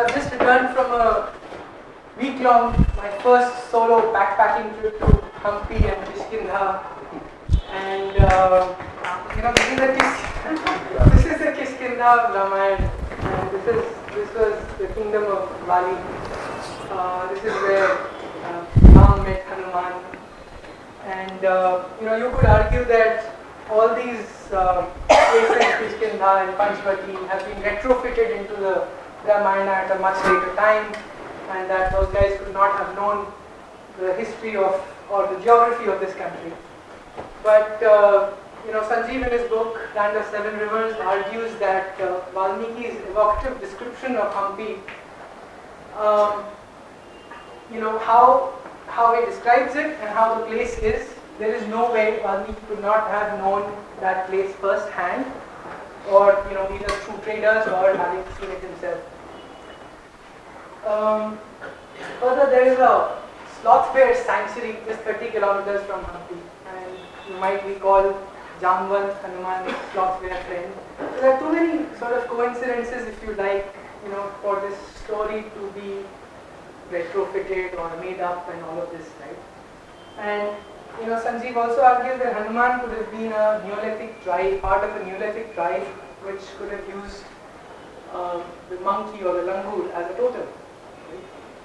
I've just returned from a week long, my first solo backpacking trip to Hampi and Kishkindha. And uh, you know, this is a Kish- this is a Kishkindha Ramayana, and this is this was the kingdom of Bali. Uh, this is where uh, Ram met Hanuman, and uh, you know, you could argue that all these uh, places, Kishkindha and Panchvati, have been retrofitted into the Ramayana at a much later time, and that those guys could not have known the history of or the geography of this country. But uh, you know, Sanjeev in his book Land of Seven Rivers argues that uh, Valmiki's evocative description of Hampi, um, you know, how how he describes it and how the place is, there is no way Valmiki could not have known that place firsthand, or you know, either through traders or having seen it himself. Um, further, there is a sloth bear sanctuary just 30 kilometers from Hampi, and you might recall Jamwant Hanuman sloth bear friend. So there are too many sort of coincidences, if you like, you know, for this story to be retrofitted or made up and all of this, right? And you know, Sanjeev also argues that Hanuman could have been a Neolithic tribe, part of a Neolithic tribe, which could have used um, the monkey or the langur as a totem.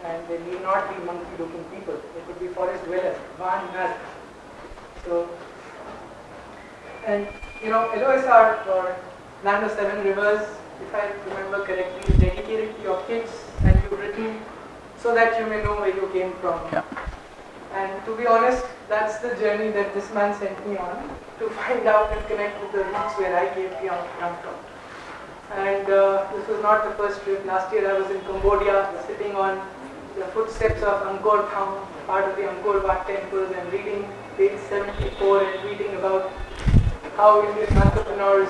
And they need not be monkey-looking people. They could be forest dwellers, Van Nar. So, and you know, LOSR or Land of Seven Rivers, if I remember correctly, is dedicated to your kids, and you've written so that you may know where you came from. Yeah. And to be honest, that's the journey that this man sent me on to find out and connect with the roots where I came from. And uh, this was not the first trip. Last year I was in Cambodia, sitting on the footsteps of Angkor Thom, part of the Angkor Wat temples, and reading page 74 and reading about how Indian entrepreneurs,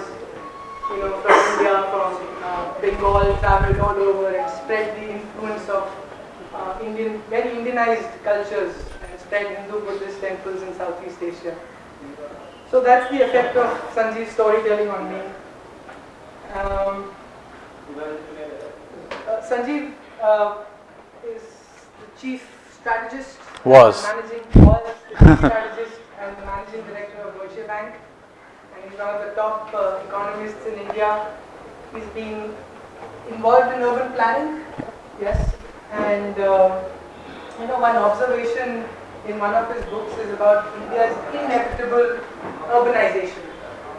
you know, from India, from uh, Bengal, traveled all over and spread the influence of uh, Indian, very Indianized cultures spread Hindu Buddhist temples in Southeast Asia. So that's the effect of Sanjeev's storytelling on me. Um, uh, Sanjeev uh, is the chief strategist. Was. Managing, was the chief strategist and the managing director of Deutsche Bank. And he's one of the top uh, economists in India. He's been involved in urban planning, yes. And uh, you know, one observation in one of his books is about India's inevitable urbanization.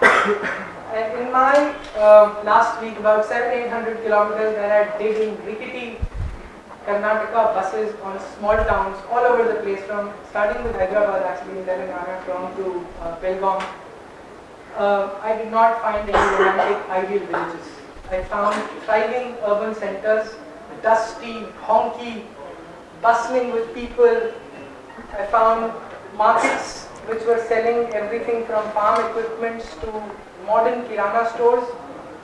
and in my uh, last week, about seven, eight hundred kilometers that I did in rickety Karnataka buses on small towns all over the place, from starting with Hyderabad actually in Telangana, from to uh, Belgaum. Uh, I did not find any romantic ideal villages. I found thriving urban centers, dusty, honky, bustling with people. I found markets which were selling everything from farm equipments to modern kirana stores,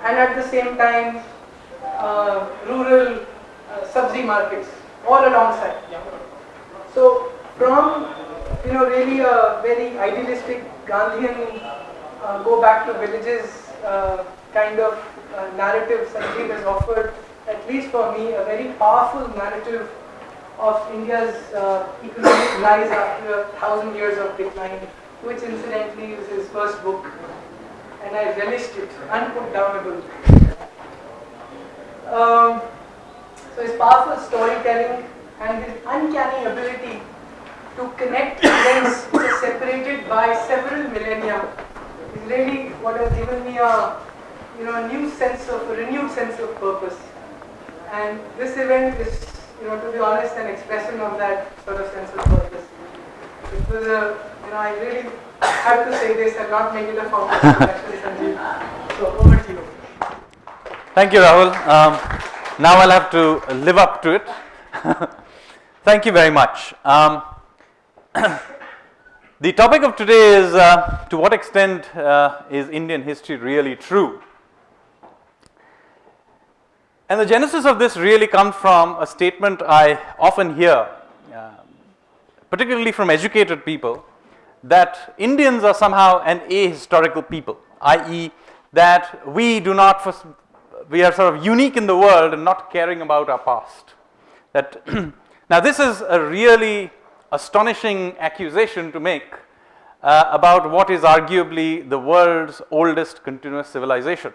and at the same time, uh, rural uh, markets all alongside. So, from you know really a very idealistic Gandhian uh, go back to villages uh, kind of uh, narrative Sanjeev has offered, at least for me, a very powerful narrative of India's uh, economic rise after a thousand years of decline, which incidentally is his first book, and I relished it, unputdownable. Um, so his powerful storytelling and his uncanny ability to connect events separated by several millennia is really what has given me a you know a new sense of a renewed sense of purpose. And this event is, you know, to be honest, an expression of that sort of sense of purpose. It was a, you know, I really have to say this and not make it a formal introduction. So over to you. Thank you, Rahul. Um, now I'll have to live up to it. Thank you very much. Um, the topic of today is uh, to what extent uh, is Indian history really true? And the genesis of this really comes from a statement I often hear, uh, particularly from educated people, that Indians are somehow an ahistorical people, i.e., that we do not we are sort of unique in the world and not caring about our past. That now this is a really astonishing accusation to make uh, about what is arguably the world's oldest continuous civilization.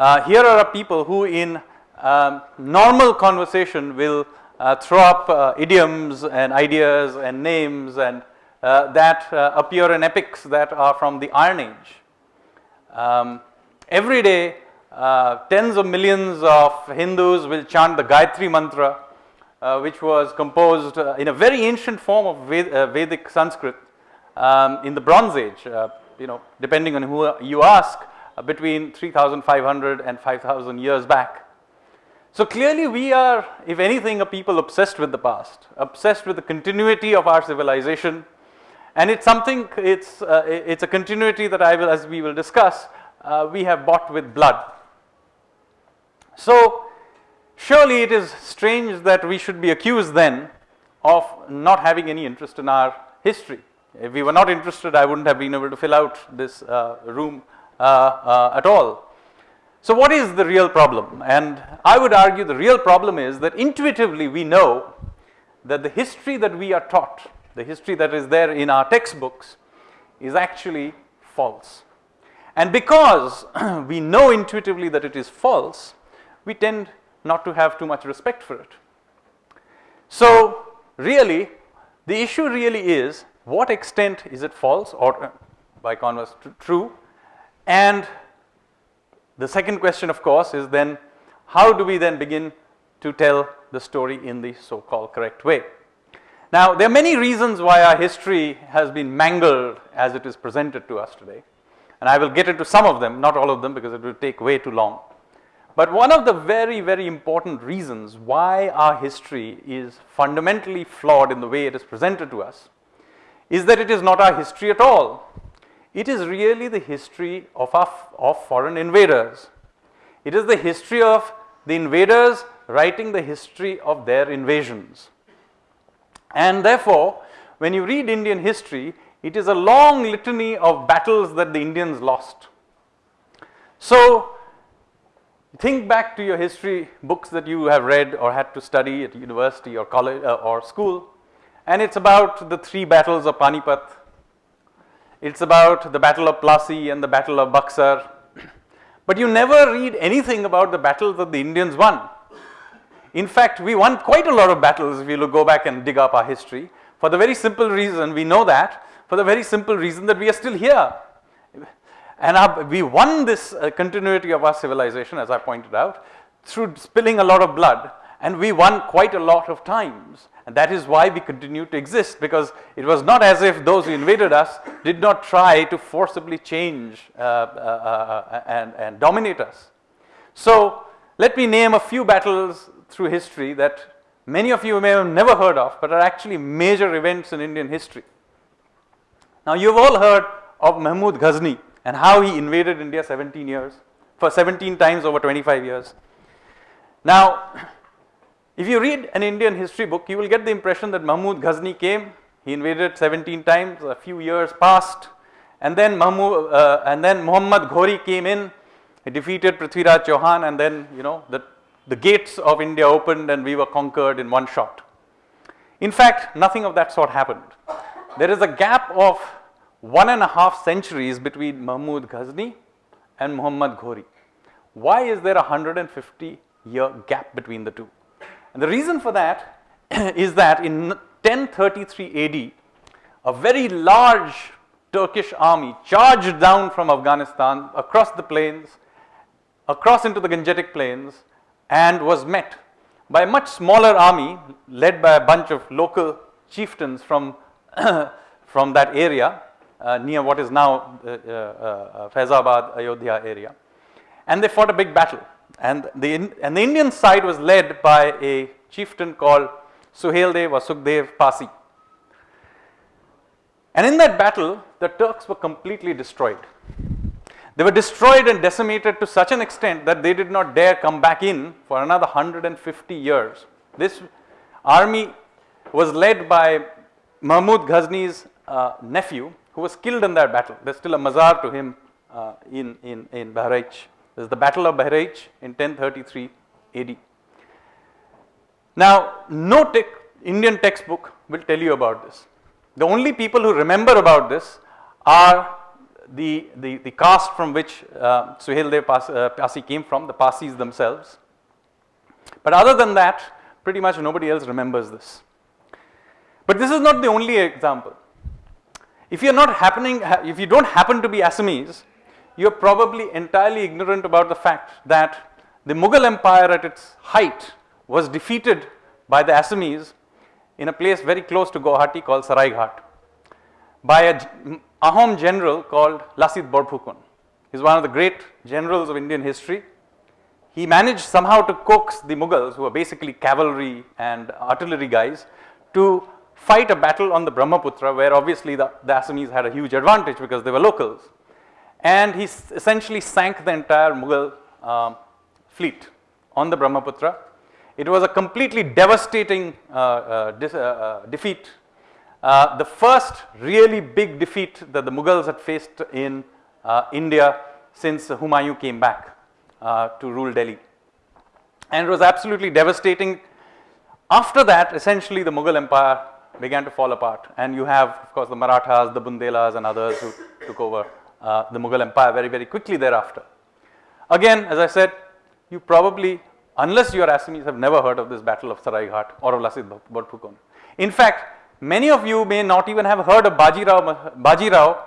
Uh, here are people who in um, normal conversation will uh, throw up uh, idioms and ideas and names and uh, that uh, appear in epics that are from the Iron Age. Um, every day tens of millions of Hindus will chant the Gayatri mantra which was composed in a very ancient form of Ved, Vedic Sanskrit um, in the Bronze Age, you know, depending on who you ask, between 3,500 and 5,000 years back. So clearly we are, if anything, a people obsessed with the past, obsessed with the continuity of our civilization, and it's something, it's, uh, it's a continuity that I will, as we will discuss, uh, we have bought with blood. So Surely it is strange that we should be accused then of not having any interest in our history. If we were not interested, I wouldn't have been able to fill out this uh, room uh, uh, at all. So what is the real problem? And I would argue the real problem is that intuitively we know that the history that we are taught, the history that is there in our textbooks is actually false. And because we know intuitively that it is false, we tend not to have too much respect for it. So really the issue really is what extent is it false or uh, by converse true and the second question of course is then how do we then begin to tell the story in the so called correct way. Now there are many reasons why our history has been mangled as it is presented to us today and I will get into some of them not all of them because it will take way too long. But one of the very, very important reasons why our history is fundamentally flawed in the way it is presented to us is that it is not our history at all. It is really the history of, our, of foreign invaders. It is the history of the invaders writing the history of their invasions. And therefore, when you read Indian history, it is a long litany of battles that the Indians lost. So, Think back to your history books that you have read or had to study at university or college uh, or school and it's about the three battles of Panipat. It's about the battle of Plassey and the battle of Buxar. But you never read anything about the battles that the Indians won. In fact, we won quite a lot of battles if you go back and dig up our history for the very simple reason we know that for the very simple reason that we are still here and our, we won this uh, continuity of our civilization as I pointed out through spilling a lot of blood and we won quite a lot of times and that is why we continue to exist because it was not as if those who invaded us did not try to forcibly change uh, uh, uh and, and dominate us. So let me name a few battles through history that many of you may have never heard of but are actually major events in Indian history. Now you have all heard of Mahmud Ghazni and how he invaded India 17 years for 17 times over 25 years. Now, if you read an Indian history book, you will get the impression that Mahmud Ghazni came, he invaded 17 times, a few years passed, and then Mahmud, uh, and then Muhammad Ghori came in, he defeated Prithviraj Chauhan, and then you know the the gates of India opened and we were conquered in one shot. In fact, nothing of that sort happened. There is a gap of one and a half centuries between Mahmud Ghazni and Muhammad Ghori. Why is there a 150 year gap between the two? And the reason for that is that in 1033 AD, a very large Turkish army charged down from Afghanistan across the plains, across into the Gangetic plains and was met by a much smaller army led by a bunch of local chieftains from, from that area uh, near what is now uh, uh, Faizabad, Ayodhya area. And they fought a big battle. And the, and the Indian side was led by a chieftain called Suheldev or Sukhdev Pasi. And in that battle, the Turks were completely destroyed. They were destroyed and decimated to such an extent that they did not dare come back in for another 150 years. This army was led by Mahmud Ghazni's uh, nephew who was killed in that battle. There's still a mazar to him uh, in, in, in Bahraich This is the Battle of Bahraich in 1033 AD. Now, no te Indian textbook will tell you about this. The only people who remember about this are the, the, the caste from which uh, Suheldev uh, Pasi came from, the Pasis themselves. But other than that, pretty much nobody else remembers this. But this is not the only example. If you're not happening, if you don't happen to be Assamese, you're probably entirely ignorant about the fact that the Mughal Empire at its height was defeated by the Assamese in a place very close to Guwahati called Saraighat by a Ahom general called Lachit Borphukan. He's one of the great generals of Indian history. He managed somehow to coax the Mughals, who were basically cavalry and artillery guys, to fight a battle on the Brahmaputra, where obviously the, the Assamese had a huge advantage because they were locals. And he essentially sank the entire Mughal um, fleet on the Brahmaputra. It was a completely devastating uh, uh, uh, uh defeat uh, the first really big defeat that the Mughals had faced in uh, India since Humayun came back to rule Delhi. And it was absolutely devastating. After that, essentially the Mughal Empire began to fall apart. And you have, of course, the Marathas, the Bundelas and others who took over the Mughal Empire very, very quickly thereafter. Again, as I said, you probably, unless you are Assamese, have never heard of this battle of Saraighat or of Lachit Borphukan. In fact, Many of you may not even have heard of Bajirao, Bajirao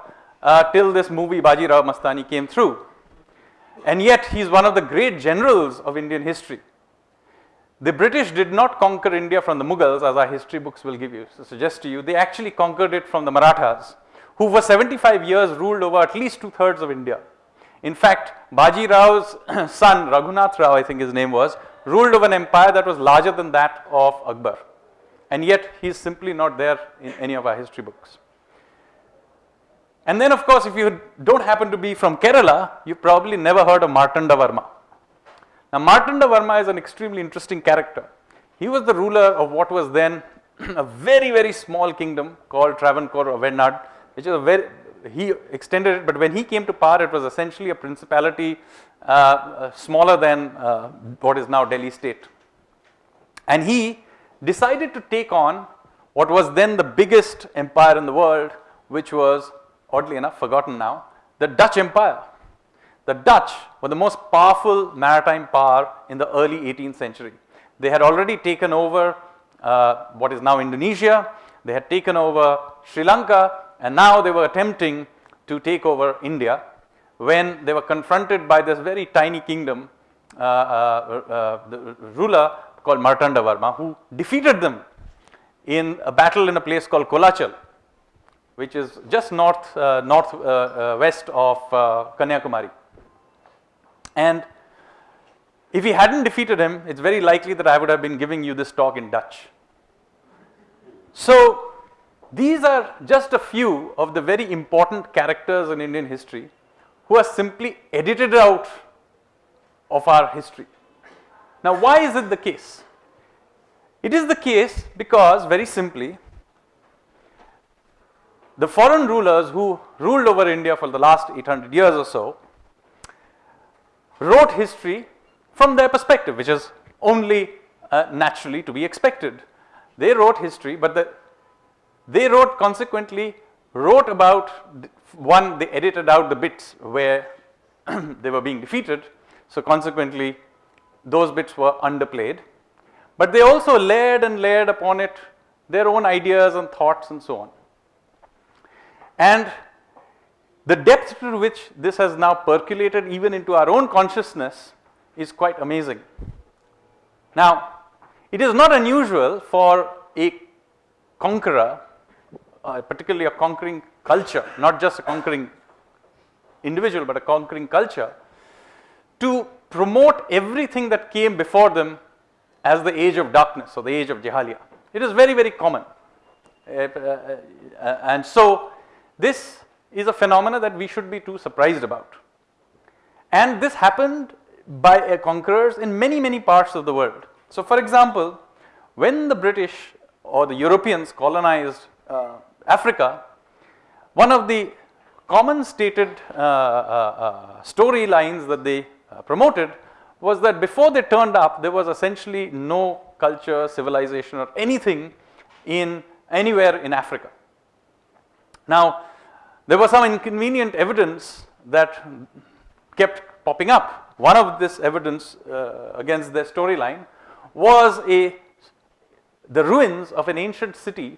uh, till this movie Bajirao Mastani came through. And yet he is one of the great generals of Indian history. The British did not conquer India from the Mughals as our history books will give you, so suggest to you. They actually conquered it from the Marathas who for 75 years ruled over at least two thirds of India. In fact, Baji Rao's son Raghunath Rao I think his name was ruled over an empire that was larger than that of Akbar and yet he is simply not there in any of our history books. And then of course if you don't happen to be from Kerala, you probably never heard of Martanda Varma. Now Martanda Varma is an extremely interesting character. He was the ruler of what was then a very very small kingdom called Travancore or Venad, which is a very, he extended it, but when he came to power it was essentially a principality uh, uh, smaller than uh, what is now Delhi state. And he decided to take on what was then the biggest empire in the world, which was oddly enough forgotten now, the Dutch Empire. The Dutch were the most powerful maritime power in the early 18th century. They had already taken over uh, what is now Indonesia, they had taken over Sri Lanka and now they were attempting to take over India when they were confronted by this very tiny kingdom, uh, uh, uh the ruler called Martanda Varma who defeated them in a battle in a place called Kolachal which is just north, uh, north uh, uh, west of uh, Kanyakumari. And if he hadn't defeated him, it's very likely that I would have been giving you this talk in Dutch. So these are just a few of the very important characters in Indian history who are simply edited out of our history. Now why is it the case? It is the case because very simply the foreign rulers who ruled over India for the last 800 years or so wrote history from their perspective which is only uh, naturally to be expected. They wrote history but the, they wrote consequently wrote about one they edited out the bits where they were being defeated so consequently those bits were underplayed, but they also layered and layered upon it their own ideas and thoughts and so on. And the depth to which this has now percolated even into our own consciousness is quite amazing. Now, it is not unusual for a conqueror, uh, particularly a conquering culture, not just a conquering individual, but a conquering culture, to promote everything that came before them as the age of darkness or the age of Jahaliya. It is very, very common. Uh, uh, uh, and so, this is a phenomena that we should be too surprised about. And this happened by conquerors in many, many parts of the world. So, for example, when the British or the Europeans colonized uh, Africa, one of the common stated uh, uh, storylines that they uh, promoted was that before they turned up, there was essentially no culture, civilization, or anything in anywhere in Africa. Now, there was some inconvenient evidence that kept popping up. One of this evidence uh, against their storyline was a the ruins of an ancient city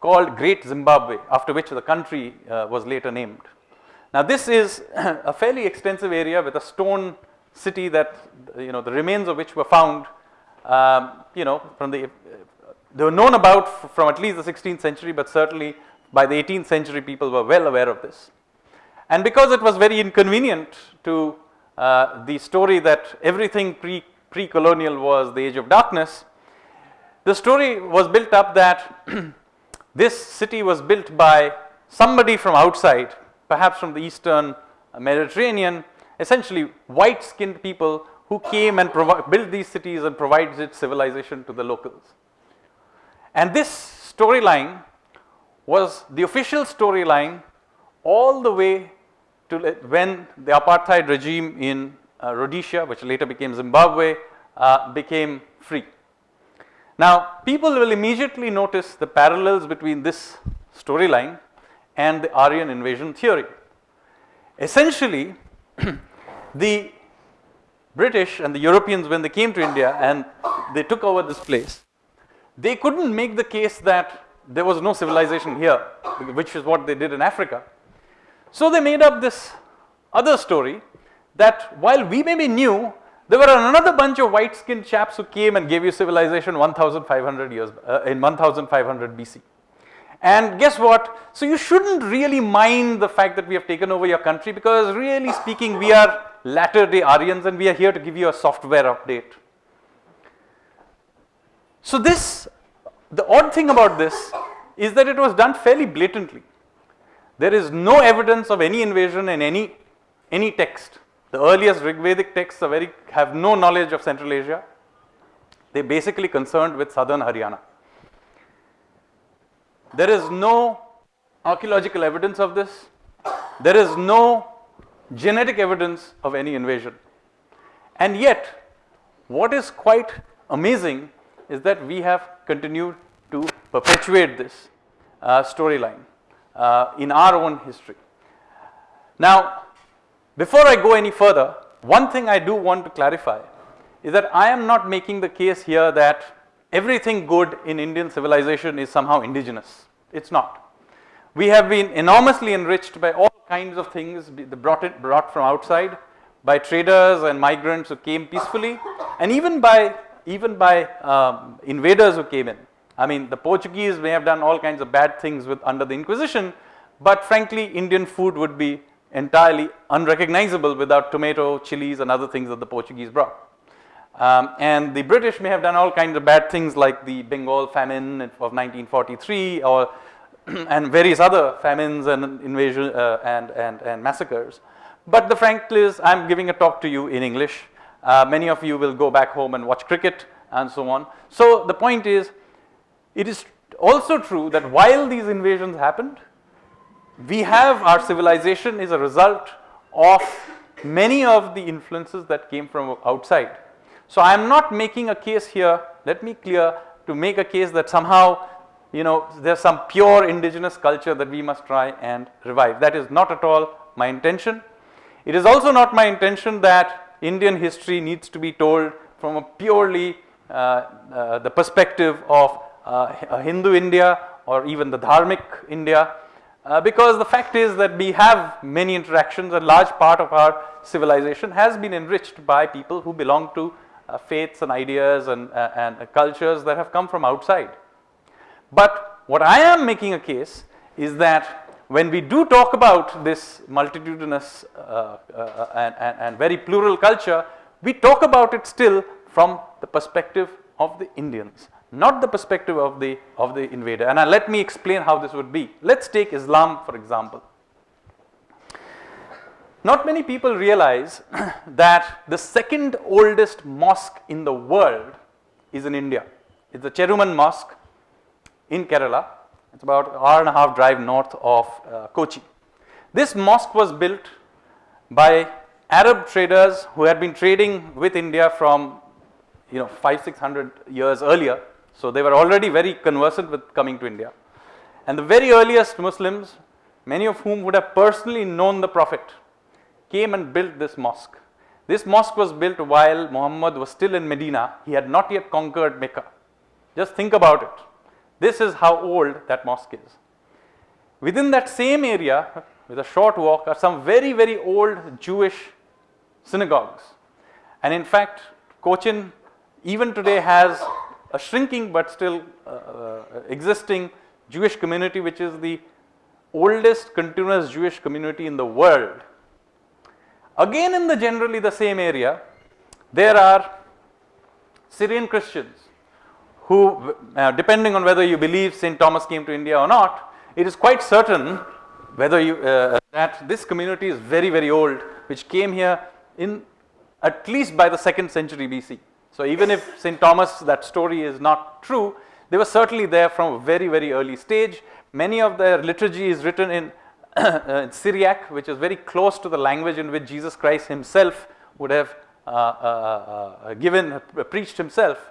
called Great Zimbabwe, after which the country uh, was later named. Now, this is a fairly extensive area with a stone city that you know the remains of which were found um, you know from the uh, they were known about from at least the 16th century, but certainly by the 18th century people were well aware of this. And because it was very inconvenient to uh, the story that everything pre pre-colonial was the age of darkness, the story was built up that this city was built by somebody from outside, perhaps from the eastern Mediterranean, essentially white skinned people who came and built these cities and provided its civilization to the locals. And this storyline was the official storyline all the way to when the apartheid regime in uh, Rhodesia, which later became Zimbabwe, uh, became free. Now, people will immediately notice the parallels between this storyline and the Aryan invasion theory. Essentially, the British and the Europeans, when they came to India and they took over this place, they couldn't make the case that there was no civilization here, which is what they did in Africa. So they made up this other story that while we may be new, there were another bunch of white skinned chaps who came and gave you civilization 1500 years uh, in 1500 BC. And guess what? So you shouldn't really mind the fact that we have taken over your country because really speaking we are latter day Aryans and we are here to give you a software update. So this, the odd thing about this is that it was done fairly blatantly. There is no evidence of any invasion in any, any text. The earliest Rigvedic texts are very, have no knowledge of Central Asia. They are basically concerned with southern Haryana. There is no archaeological evidence of this. There is no genetic evidence of any invasion. And yet, what is quite amazing is that we have continued to perpetuate this uh, storyline uh, in our own history. Now, before I go any further, one thing I do want to clarify is that I am not making the case here that everything good in Indian civilization is somehow indigenous. It's not. We have been enormously enriched by all kinds of things brought, it, brought from outside by traders and migrants who came peacefully and even by even by um, invaders who came in. I mean the Portuguese may have done all kinds of bad things with under the Inquisition but frankly Indian food would be entirely unrecognizable without tomato, chilies and other things that the Portuguese brought. Um, and the British may have done all kinds of bad things like the Bengal famine of 1943 or and various other famines and invasion uh, and, and, and massacres. But the fact is I am giving a talk to you in English. Uh, many of you will go back home and watch cricket and so on. So the point is it is also true that while these invasions happened we have our civilization is a result of many of the influences that came from outside. So I am not making a case here, let me clear to make a case that somehow you know there is some pure indigenous culture that we must try and revive. That is not at all my intention. It is also not my intention that Indian history needs to be told from a purely uh, uh, the perspective of uh, Hindu India or even the Dharmic India uh, because the fact is that we have many interactions a large part of our civilization has been enriched by people who belong to uh, faiths and ideas and, uh, and cultures that have come from outside. But what I am making a case is that when we do talk about this multitudinous uh, uh, and, and, and very plural culture, we talk about it still from the perspective of the Indians not the perspective of the of the invader and uh, let me explain how this would be. Let us take Islam for example. Not many people realize that the second oldest mosque in the world is in India. It is the Cheraman Mosque in Kerala. It is about an hour and a half drive north of uh, Kochi. This mosque was built by Arab traders who had been trading with India from you know five six hundred years earlier. So they were already very conversant with coming to India. And the very earliest Muslims, many of whom would have personally known the Prophet, came and built this mosque. This mosque was built while Muhammad was still in Medina. He had not yet conquered Mecca. Just think about it. This is how old that mosque is. Within that same area, with a short walk, are some very, very old Jewish synagogues. And in fact, Cochin even today has a shrinking but still uh, uh, existing Jewish community, which is the oldest continuous Jewish community in the world. Again, in the generally the same area, there are Syrian Christians who, uh, depending on whether you believe St. Thomas came to India or not, it is quite certain whether you uh, that this community is very very old, which came here in at least by the second century BC. So even if St. Thomas that story is not true, they were certainly there from a very very early stage. Many of their liturgy is written in, uh, in Syriac, which is very close to the language in which Jesus Christ himself would have uh, uh, uh given, uh, preached himself.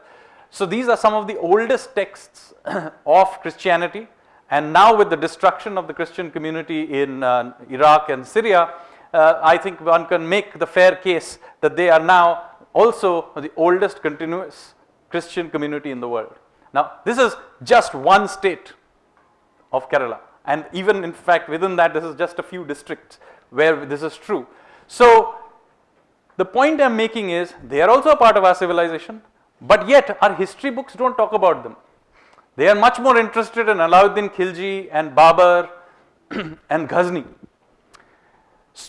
So these are some of the oldest texts of Christianity and now with the destruction of the Christian community in uh, Iraq and Syria, uh, I think one can make the fair case that they are now also the oldest continuous Christian community in the world. Now this is just one state of Kerala and even in fact within that this is just a few districts where this is true. So the point I am making is they are also a part of our civilization but yet our history books do not talk about them. They are much more interested in Alauddin Khilji and Babur and Ghazni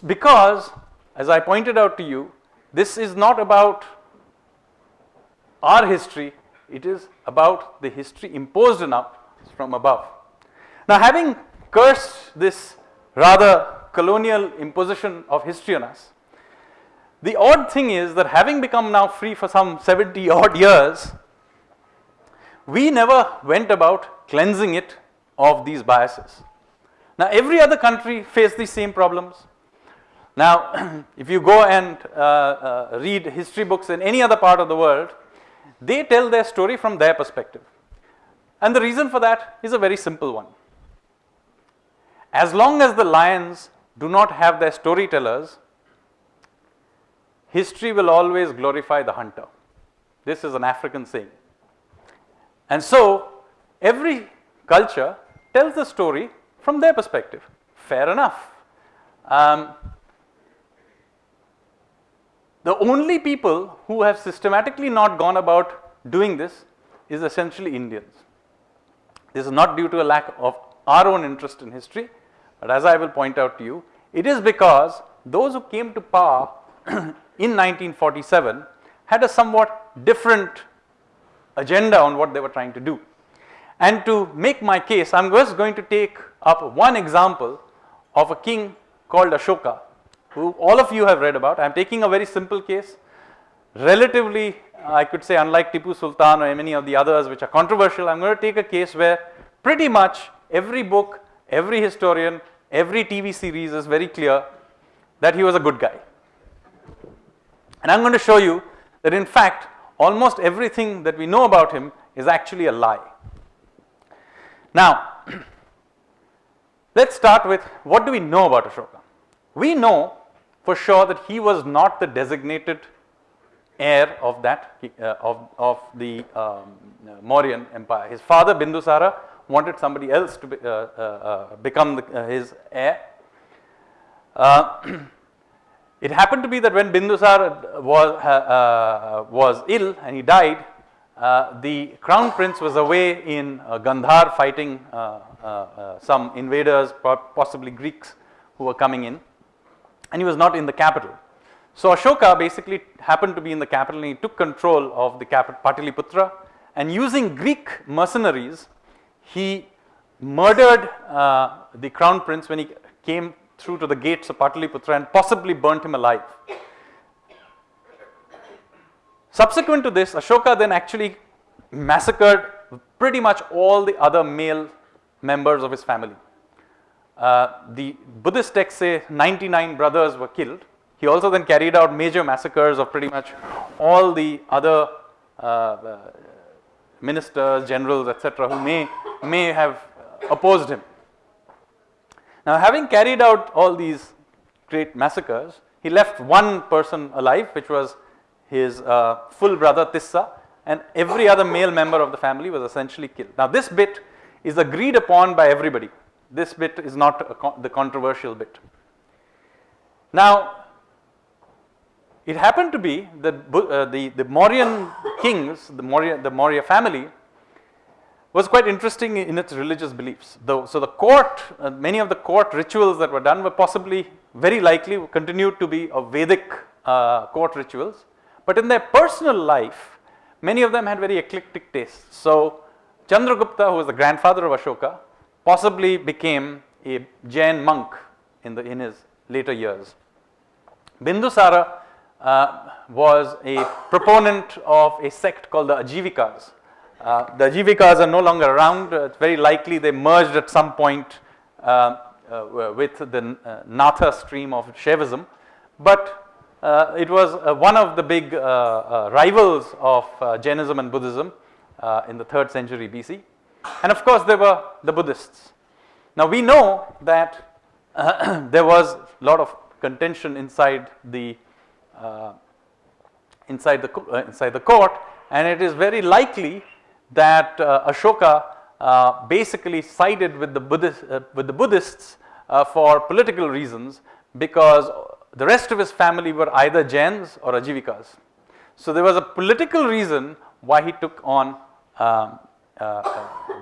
because as I pointed out to you this is not about our history it is about the history imposed on us from above. Now having cursed this rather colonial imposition of history on us the odd thing is that having become now free for some 70 odd years we never went about cleansing it of these biases. Now every other country faced these same problems. Now if you go and uh, uh, read history books in any other part of the world, they tell their story from their perspective. And the reason for that is a very simple one. As long as the lions do not have their storytellers, history will always glorify the hunter. This is an African saying. And so every culture tells the story from their perspective. Fair enough. Um, the only people who have systematically not gone about doing this is essentially Indians. This is not due to a lack of our own interest in history, but as I will point out to you, it is because those who came to power in 1947 had a somewhat different agenda on what they were trying to do. And to make my case, I am just going to take up one example of a king called Ashoka, who all of you have read about. I am taking a very simple case, relatively I could say unlike Tipu Sultan or many of the others which are controversial, I am going to take a case where pretty much every book, every historian, every TV series is very clear that he was a good guy. And I am going to show you that in fact almost everything that we know about him is actually a lie. Now, let us start with what do we know about Ashoka? We know for sure that he was not the designated heir of that uh, of, of the um, Mauryan empire. His father Bindusara wanted somebody else to be, uh, uh, uh become the, uh, his heir. Uh, It happened to be that when Bindusara was, was ill and he died, the crown prince was away in Gandhar fighting some invaders, possibly Greeks who were coming in, and he was not in the capital. So Ashoka basically happened to be in the capital and he took control of the capital Pataliputra and using Greek mercenaries, he murdered uh, the crown prince when he came through to the gates of Pataliputra and possibly burnt him alive. Subsequent to this, Ashoka then actually massacred pretty much all the other male members of his family. Uh, the Buddhist texts say 99 brothers were killed. He also then carried out major massacres of pretty much all the other uh, uh, ministers, generals, etc., who may, may have opposed him. Now, having carried out all these great massacres, he left one person alive, which was his uh, full brother Tissa, and every other male member of the family was essentially killed. Now, this bit is agreed upon by everybody. This bit is not the controversial bit. Now, it happened to be that uh, the, the Mauryan kings, the Maurya, the Maurya family, was quite interesting in its religious beliefs. Though, so the court, uh, many of the court rituals that were done were possibly very likely continued to be of Vedic uh, court rituals, but in their personal life, many of them had very eclectic tastes. So Chandragupta, who was the grandfather of Ashoka, possibly became a Jain monk in, the, in his later years. Bindusara uh, was a proponent of a sect called the Ajivikas. Uh, the Ajivikas are no longer around. Uh, it's very likely they merged at some point uh, uh, with the uh, Natha stream of Shaivism. But it was one of the big rivals of Jainism and Buddhism in the 3rd century BC. And of course, there were the Buddhists. Now, we know that there was a lot of contention inside the uh, inside the uh, inside the court, and it is very likely that uh, Ashoka uh, basically sided with the Buddhist, uh, with the Buddhists uh, for political reasons because the rest of his family were either Jains or Ajivikas. So there was a political reason why he took on um,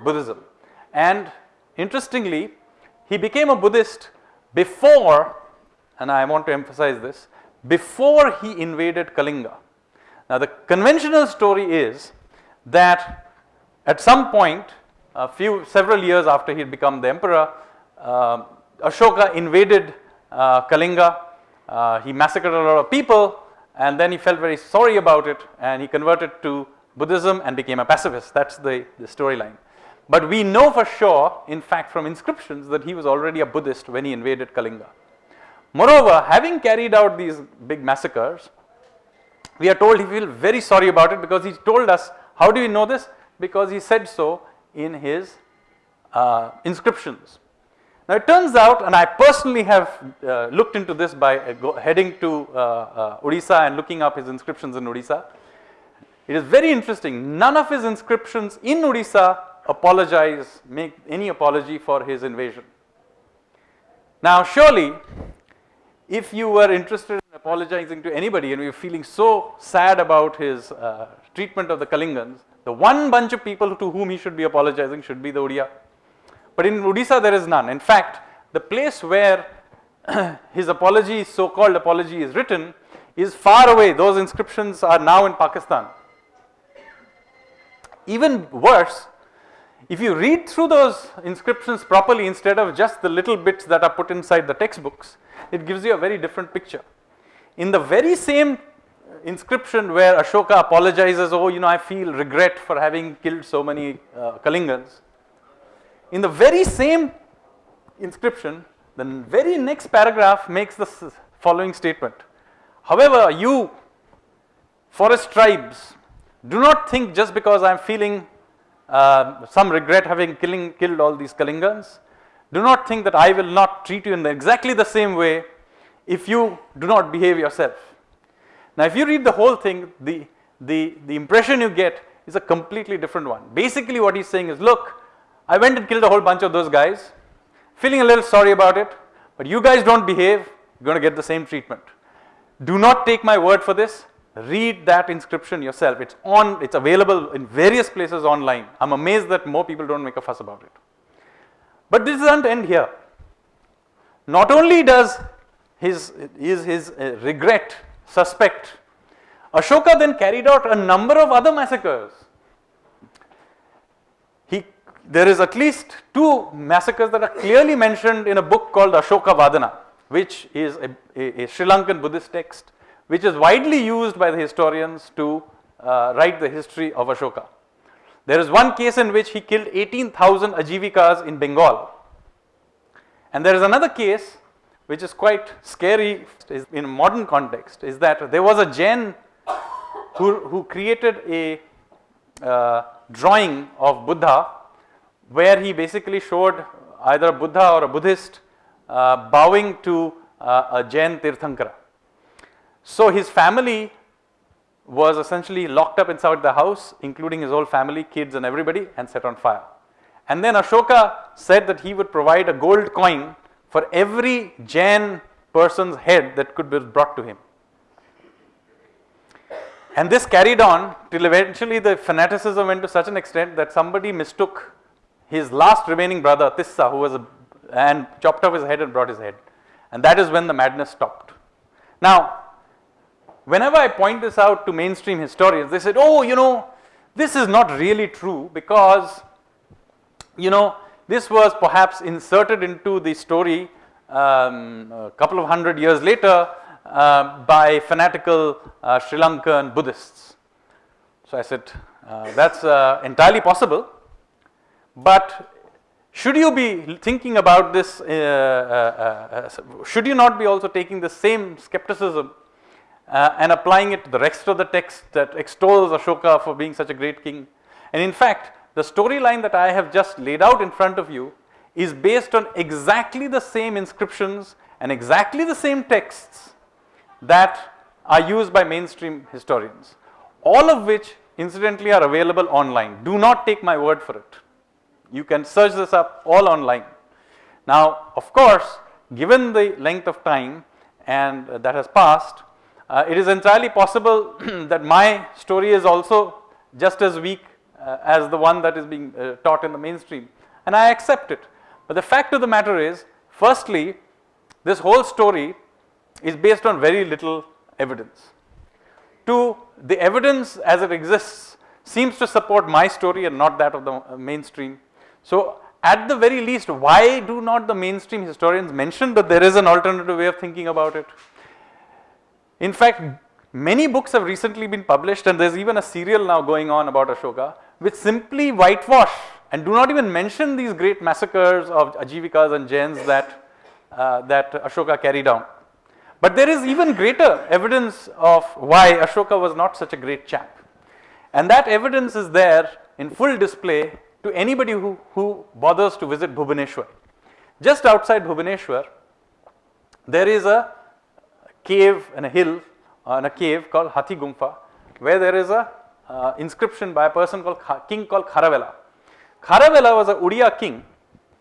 Buddhism, and interestingly, he became a Buddhist before, and I want to emphasize this, before he invaded Kalinga. Now, the conventional story is that at some point, a few several years after he had become the emperor, uh, Ashoka invaded uh, Kalinga. Uh, he massacred a lot of people, and then he felt very sorry about it, and he converted to Buddhism and became a pacifist. That's the, the storyline. But we know for sure, in fact, from inscriptions, that he was already a Buddhist when he invaded Kalinga. Moreover, having carried out these big massacres, we are told he felt very sorry about it because he told us, how do we know this? Because he said so in his uh, inscriptions. Now it turns out, and I personally have uh, looked into this by uh, heading to uh, uh, Odisha and looking up his inscriptions in Odisha. It is very interesting. None of his inscriptions in Odisha apologize, make any apology for his invasion. Now surely if you were interested in apologizing to anybody and you were feeling so sad about his uh, treatment of the Kalingans, the one bunch of people to whom he should be apologizing should be the Odia. But in Odisha there is none. In fact, the place where his apology, so-called apology is written is far away. Those inscriptions are now in Pakistan. Even worse, if you read through those inscriptions properly instead of just the little bits that are put inside the textbooks, it gives you a very different picture. In the very same inscription where Ashoka apologizes, oh, you know, I feel regret for having killed so many uh, Kalingans. In the very same inscription, the very next paragraph makes the following statement. However, you forest tribes, do not think just because I am feeling uh, some regret having killing, killed all these Kalingans, do not think that I will not treat you in exactly the same way if you do not behave yourself. Now, if you read the whole thing, the, the, the impression you get is a completely different one. Basically, what he's saying is look, I went and killed a whole bunch of those guys, feeling a little sorry about it, but you guys don't behave, you're going to get the same treatment. Do not take my word for this. Read that inscription yourself. It's on, it's available in various places online. I'm amazed that more people don't make a fuss about it. But this doesn't end here. Not only does his, is his uh, regret suspect, Ashoka then carried out a number of other massacres. He, there is at least two massacres that are clearly mentioned in a book called Ashoka Vadana, which is a, a, a Sri Lankan Buddhist text, which is widely used by the historians to uh, write the history of Ashoka. There is one case in which he killed 18,000 Ajivikas in Bengal. And there is another case which is quite scary in modern context is that there was a Jain who, who created a uh, drawing of Buddha where he basically showed either a Buddha or a Buddhist uh, bowing to uh, a Jain Tirthankara. So his family was essentially locked up inside the house including his whole family, kids and everybody and set on fire. And then Ashoka said that he would provide a gold coin for every Jain person's head that could be brought to him. And this carried on till eventually the fanaticism went to such an extent that somebody mistook his last remaining brother Tissa who was a, and chopped off his head and brought his head. And that is when the madness stopped. Now, whenever I point this out to mainstream historians, they said, oh, you know, this is not really true because, you know, this was perhaps inserted into the story um, a couple of hundred years later uh, by fanatical uh, Sri Lankan Buddhists. So I said, uh, that's uh, entirely possible, but should you be thinking about this, uh, uh, should you not be also taking the same skepticism and applying it to the rest of the text that extols Ashoka for being such a great king? And in fact, the storyline that I have just laid out in front of you is based on exactly the same inscriptions and exactly the same texts that are used by mainstream historians, all of which incidentally are available online. Do not take my word for it. You can search this up all online. Now, of course, given the length of time and uh, that has passed, uh, it is entirely possible that my story is also just as weak uh, as the one that is being uh, taught in the mainstream and I accept it. But the fact of the matter is firstly this whole story is based on very little evidence. Two, the evidence as it exists seems to support my story and not that of the uh, mainstream. So at the very least why do not the mainstream historians mention that there is an alternative way of thinking about it. In fact many books have recently been published and there is even a serial now going on about Ashoka which simply whitewash and do not even mention these great massacres of Ajivikas and Jains that, uh, that Ashoka carried out. But there is even greater evidence of why Ashoka was not such a great chap. And that evidence is there in full display to anybody who, who bothers to visit Bhubaneswar. Just outside Bhubaneswar, there is a cave and a hill and a cave called Hathi Gumfa where there is a uh, inscription by a person called king called Kharavela. Kharavela was a Odia king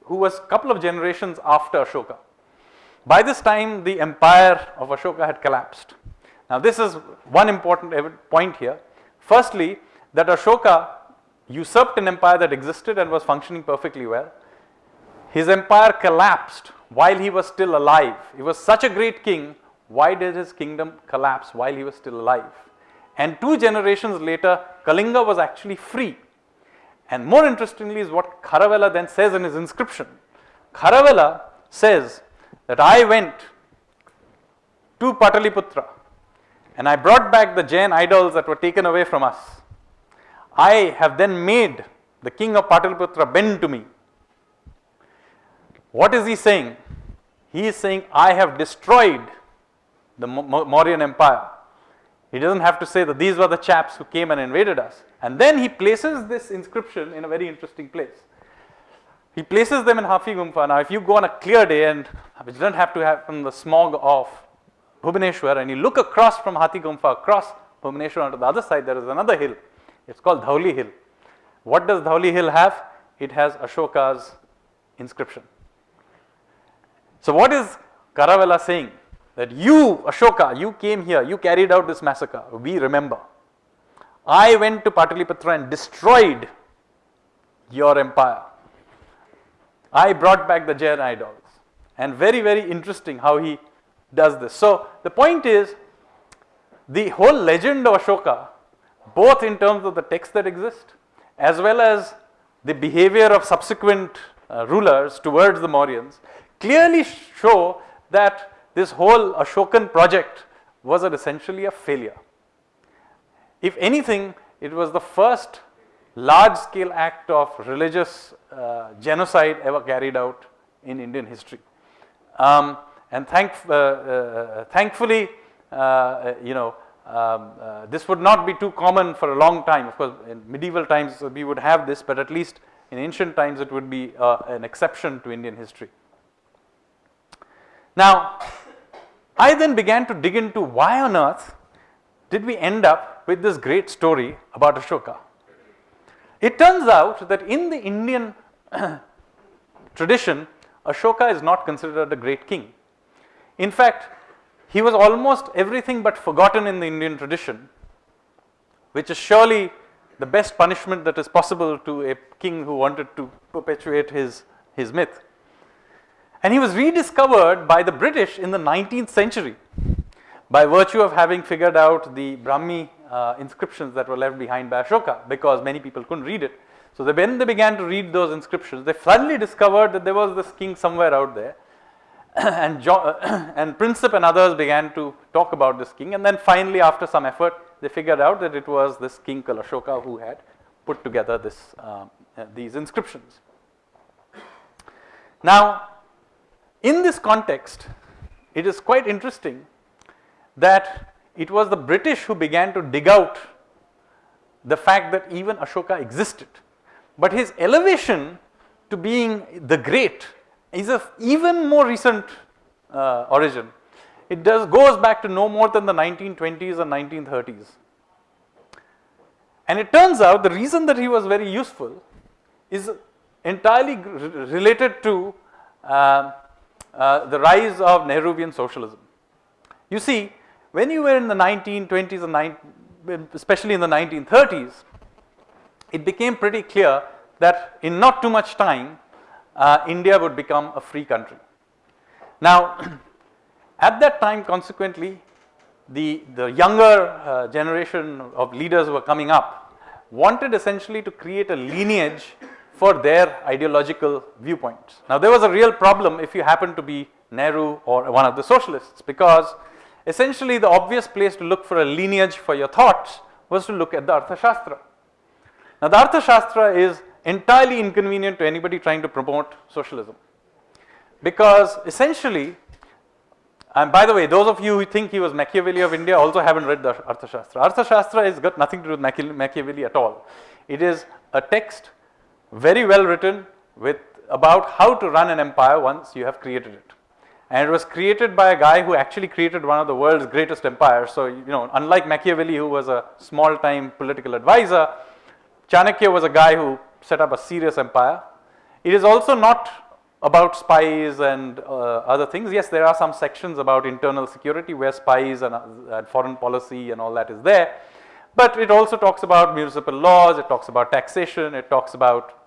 who was a couple of generations after Ashoka. By this time the empire of Ashoka had collapsed. Now this is one important point here. Firstly that Ashoka usurped an empire that existed and was functioning perfectly well. His empire collapsed while he was still alive. He was such a great king, why did his kingdom collapse while he was still alive? And two generations later, Kalinga was actually free. And more interestingly is what Kharavela then says in his inscription. Kharavela says that I went to Pataliputra and I brought back the Jain idols that were taken away from us. I have then made the king of Pataliputra bend to me. What is he saying? He is saying, I have destroyed the Mauryan empire. He doesn't have to say that these were the chaps who came and invaded us. And then he places this inscription in a very interesting place. He places them in Hathi Gumfa. Now, if you go on a clear day and which doesn't have to happen the smog of Bhubaneswar and you look across from Hathi Gumfa across Bhubaneswar onto the other side, there is another hill. It's called Dhauli Hill. What does Dhauli Hill have? It has Ashoka's inscription. So, what is Kharavela saying? That you, Ashoka, you came here, you carried out this massacre. We remember. I went to Pataliputra and destroyed your empire. I brought back the Jain idols. And very, very interesting how he does this. So, the point is the whole legend of Ashoka, both in terms of the text that exist as well as the behavior of subsequent uh, rulers towards the Mauryans, clearly show that this whole Ashokan project was essentially a failure. If anything, it was the first large scale act of religious uh, genocide ever carried out in Indian history. Um, and thank, uh, uh, thankfully, uh, you know, um, uh, this would not be too common for a long time. Of course, in medieval times we would have this, but at least in ancient times it would be uh, an exception to Indian history. Now, I then began to dig into why on earth did we end up with this great story about Ashoka. It turns out that in the Indian tradition, Ashoka is not considered a great king. In fact, he was almost everything but forgotten in the Indian tradition, which is surely the best punishment that is possible to a king who wanted to perpetuate his, his myth. And he was rediscovered by the British in the 19th century by virtue of having figured out the Brahmi uh, inscriptions that were left behind by Ashoka because many people couldn't read it. So they, when they began to read those inscriptions, they suddenly discovered that there was this king somewhere out there and, John, and Prinsep and others began to talk about this king and then finally after some effort they figured out that it was this king called Ashoka who had put together this, uh, uh, these inscriptions. Now in this context it is quite interesting that it was the British who began to dig out the fact that even Ashoka existed. But his elevation to being the great is of even more recent uh, origin. It does goes back to no more than the 1920s and 1930s. And it turns out the reason that he was very useful is entirely related to uh, uh, the rise of Nehruvian socialism. You see, when you were in the 1920s and especially in the 1930s, it became pretty clear that in not too much time, uh, India would become a free country. Now, at that time consequently, the, the younger uh, generation of leaders who were coming up wanted essentially to create a lineage for their ideological viewpoints. Now, there was a real problem if you happened to be Nehru or one of the socialists because essentially the obvious place to look for a lineage for your thoughts was to look at the Arthashastra. Now, the Arthashastra is entirely inconvenient to anybody trying to promote socialism. Because essentially, and by the way, those of you who think he was Machiavelli of India also haven't read the Arthashastra. Arthashastra has got nothing to do with Machiavelli at all. It is a text very well written with about how to run an empire once you have created it. And it was created by a guy who actually created one of the world's greatest empires. So, you know, unlike Machiavelli, who was a small time political advisor, Chanakya was a guy who set up a serious empire. It is also not about spies and uh, other things. Yes, there are some sections about internal security where spies and, uh, and, foreign policy and all that is there. But it also talks about municipal laws, it talks about taxation, it talks about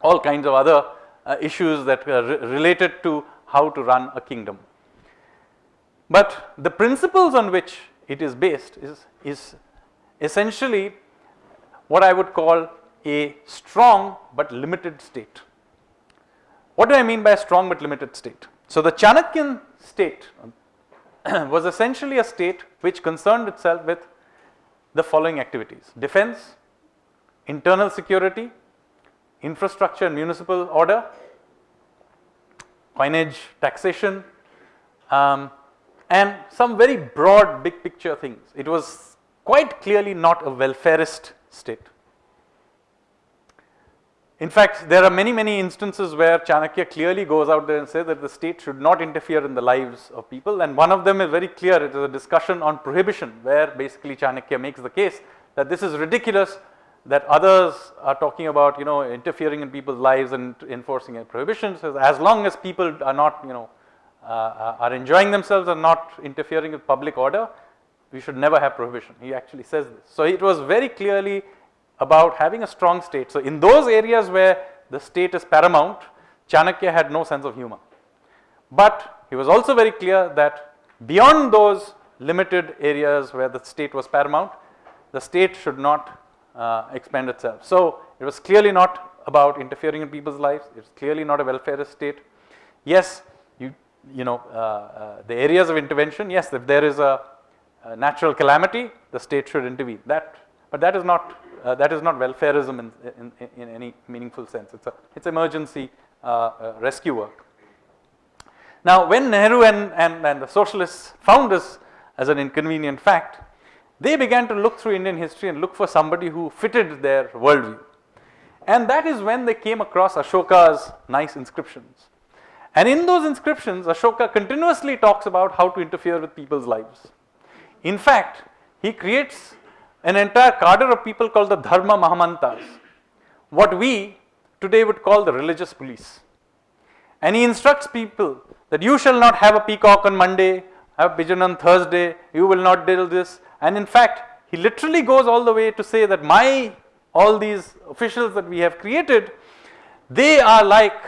all kinds of other uh, issues that are re related to how to run a kingdom. But the principles on which it is based is, is essentially what I would call a strong but limited state. What do I mean by a strong but limited state? So, the Chanakyan state was essentially a state which concerned itself with the following activities defense, internal security, infrastructure and municipal order, coinage, taxation, um, and some very broad big picture things. It was quite clearly not a welfarist state. In fact, there are many, many instances where Chanakya clearly goes out there and says that the state should not interfere in the lives of people. And one of them is very clear. It is a discussion on prohibition, where basically Chanakya makes the case that this is ridiculous that others are talking about, you know, interfering in people's lives and enforcing a prohibition. So as long as people are not, you know, uh, are enjoying themselves and not interfering with public order, we should never have prohibition. He actually says this. So it was very clearly about having a strong state. So in those areas where the state is paramount, Chanakya had no sense of humor. But he was also very clear that beyond those limited areas where the state was paramount, the state should not uh, expand itself. So it was clearly not about interfering in people's lives. It's clearly not a welfarist state. Yes, you you know uh, uh, the areas of intervention. Yes, if there is a, a natural calamity, the state should intervene. That, but that is not uh, that is not welfareism in, in, in, any meaningful sense. It's a it's emergency uh, rescue work. Now, when Nehru and, and, and the socialists found this as an inconvenient fact, they began to look through Indian history and look for somebody who fitted their worldview. And that is when they came across Ashoka's nice inscriptions. And in those inscriptions, Ashoka continuously talks about how to interfere with people's lives. In fact, he creates an entire cadre of people called the Dharma Mahamatras, what we today would call the religious police. And he instructs people that you shall not have a peacock on Monday, have a pigeon on Thursday, you will not do this. And in fact, he literally goes all the way to say that my, all these officials that we have created, they are like,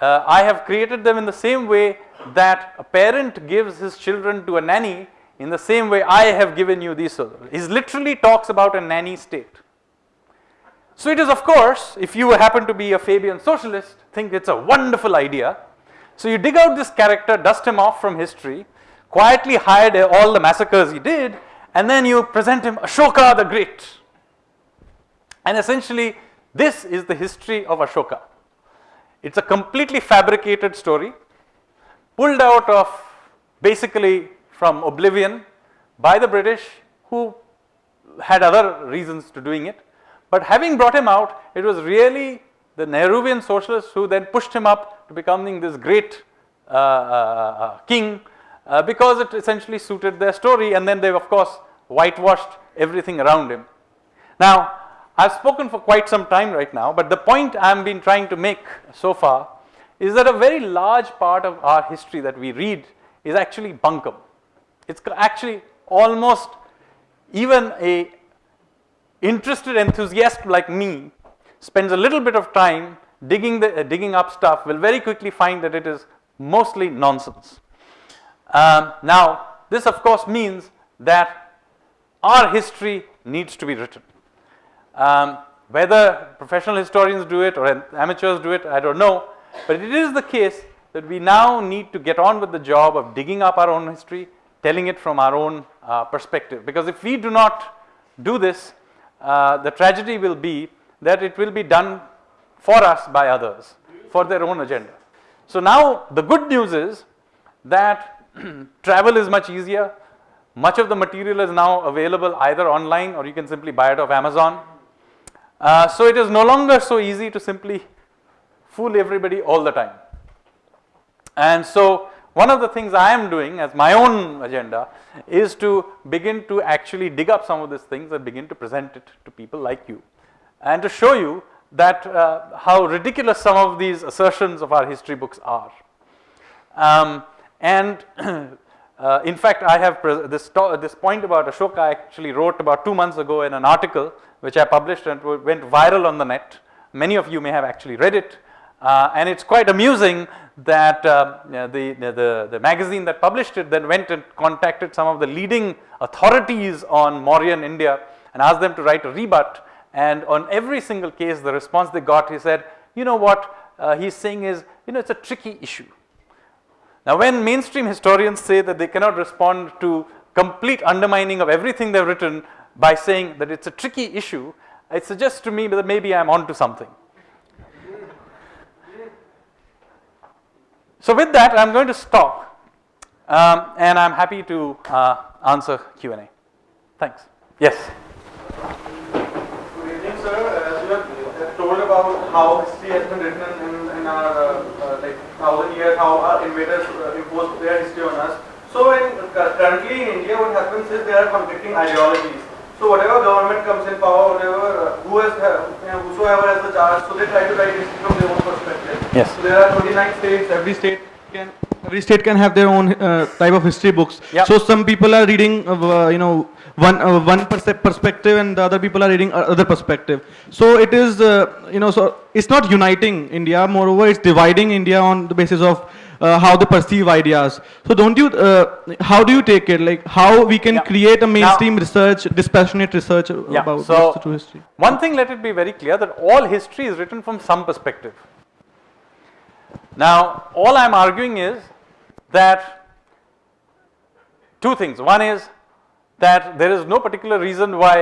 uh, I have created them in the same way that a parent gives his children to a nanny in the same way I have given you these. He literally talks about a nanny state. So it is of course, if you happen to be a Fabian socialist, think it's a wonderful idea. So you dig out this character, dust him off from history, quietly hide all the massacres he did, and then you present him Ashoka the Great. And essentially, this is the history of Ashoka. It's a completely fabricated story, pulled out of basically from oblivion by the British who had other reasons to doing it. But having brought him out, it was really the Nehruvian socialists who then pushed him up to becoming this great uh, uh, uh, king uh, because it essentially suited their story and then they of course whitewashed everything around him. Now I've spoken for quite some time right now but the point I've been trying to make so far is that a very large part of our history that we read is actually bunkum. It's actually almost even a interested enthusiast like me spends a little bit of time digging the uh, digging up stuff will very quickly find that it is mostly nonsense. Um, now this of course means that our history needs to be written. Um, whether professional historians do it or amateurs do it I do not know but it is the case that we now need to get on with the job of digging up our own history telling it from our own uh, perspective because if we do not do this uh, the tragedy will be that it will be done for us by others for their own agenda. So now the good news is that travel is much easier. Much of the material is now available either online or you can simply buy it off Amazon. Uh, so it is no longer so easy to simply fool everybody all the time. And so one of the things I am doing as my own agenda is to begin to actually dig up some of these things and begin to present it to people like you and to show you that uh, how ridiculous some of these assertions of our history books are. Um, and uh, in fact, I have this, this point about Ashoka I actually wrote about two months ago in an article which I published and went viral on the net. Many of you may have actually read it. Uh, and it's quite amusing that uh, the, the, the magazine that published it then went and contacted some of the leading authorities on Mauryan India and asked them to write a rebut and on every single case the response they got he said you know what uh, he's saying is you know it's a tricky issue. Now when mainstream historians say that they cannot respond to complete undermining of everything they've written by saying that it's a tricky issue it suggests to me that maybe I'm onto something. So with that I'm going to stop um, and I'm happy to uh, answer Q&A. Thanks. Yes Good evening sir, as you have told about how history has been written in, in our uh, uh, like thousand years, how our invaders uh, imposed their history on us. So in, uh, currently in India, what happens is there are conflicting ideologies. So whatever government comes in power, whatever uh, who has you know, whosoever has the charge, so they try to write history from their own perspective. Yes. So there are 29 states. Every state can every state can have their own uh, type of history books. Yep. So some people are reading, uh, you know, one uh, one perspective and the other people are reading other perspective so it is uh, you know so it's not uniting india moreover it's dividing india on the basis of uh, how they perceive ideas so don't you uh, how do you take it like how we can yeah. create a mainstream now, research dispassionate research yeah. about so true history one thing let it be very clear that all history is written from some perspective now all i'm arguing is that two things one is that there is no particular reason why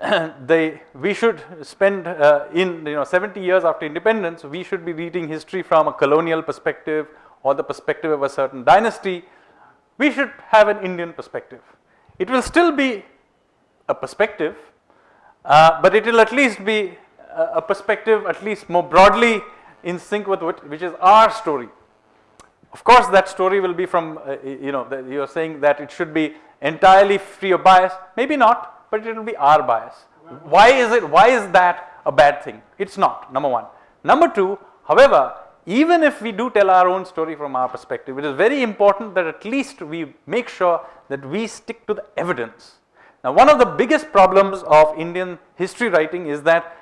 they we should spend uh, in you know 70 years after independence we should be reading history from a colonial perspective or the perspective of a certain dynasty, we should have an Indian perspective. It will still be a perspective, uh, but it will at least be a, a perspective at least more broadly in sync with what, which is our story. Of course, that story will be from, uh, you know, you are saying that it should be entirely free of bias. Maybe not, but it will be our bias. Why is it, why is that a bad thing? It's not, number one. Number two, however, even if we do tell our own story from our perspective, it is very important that at least we make sure that we stick to the evidence. Now, one of the biggest problems of Indian history writing is that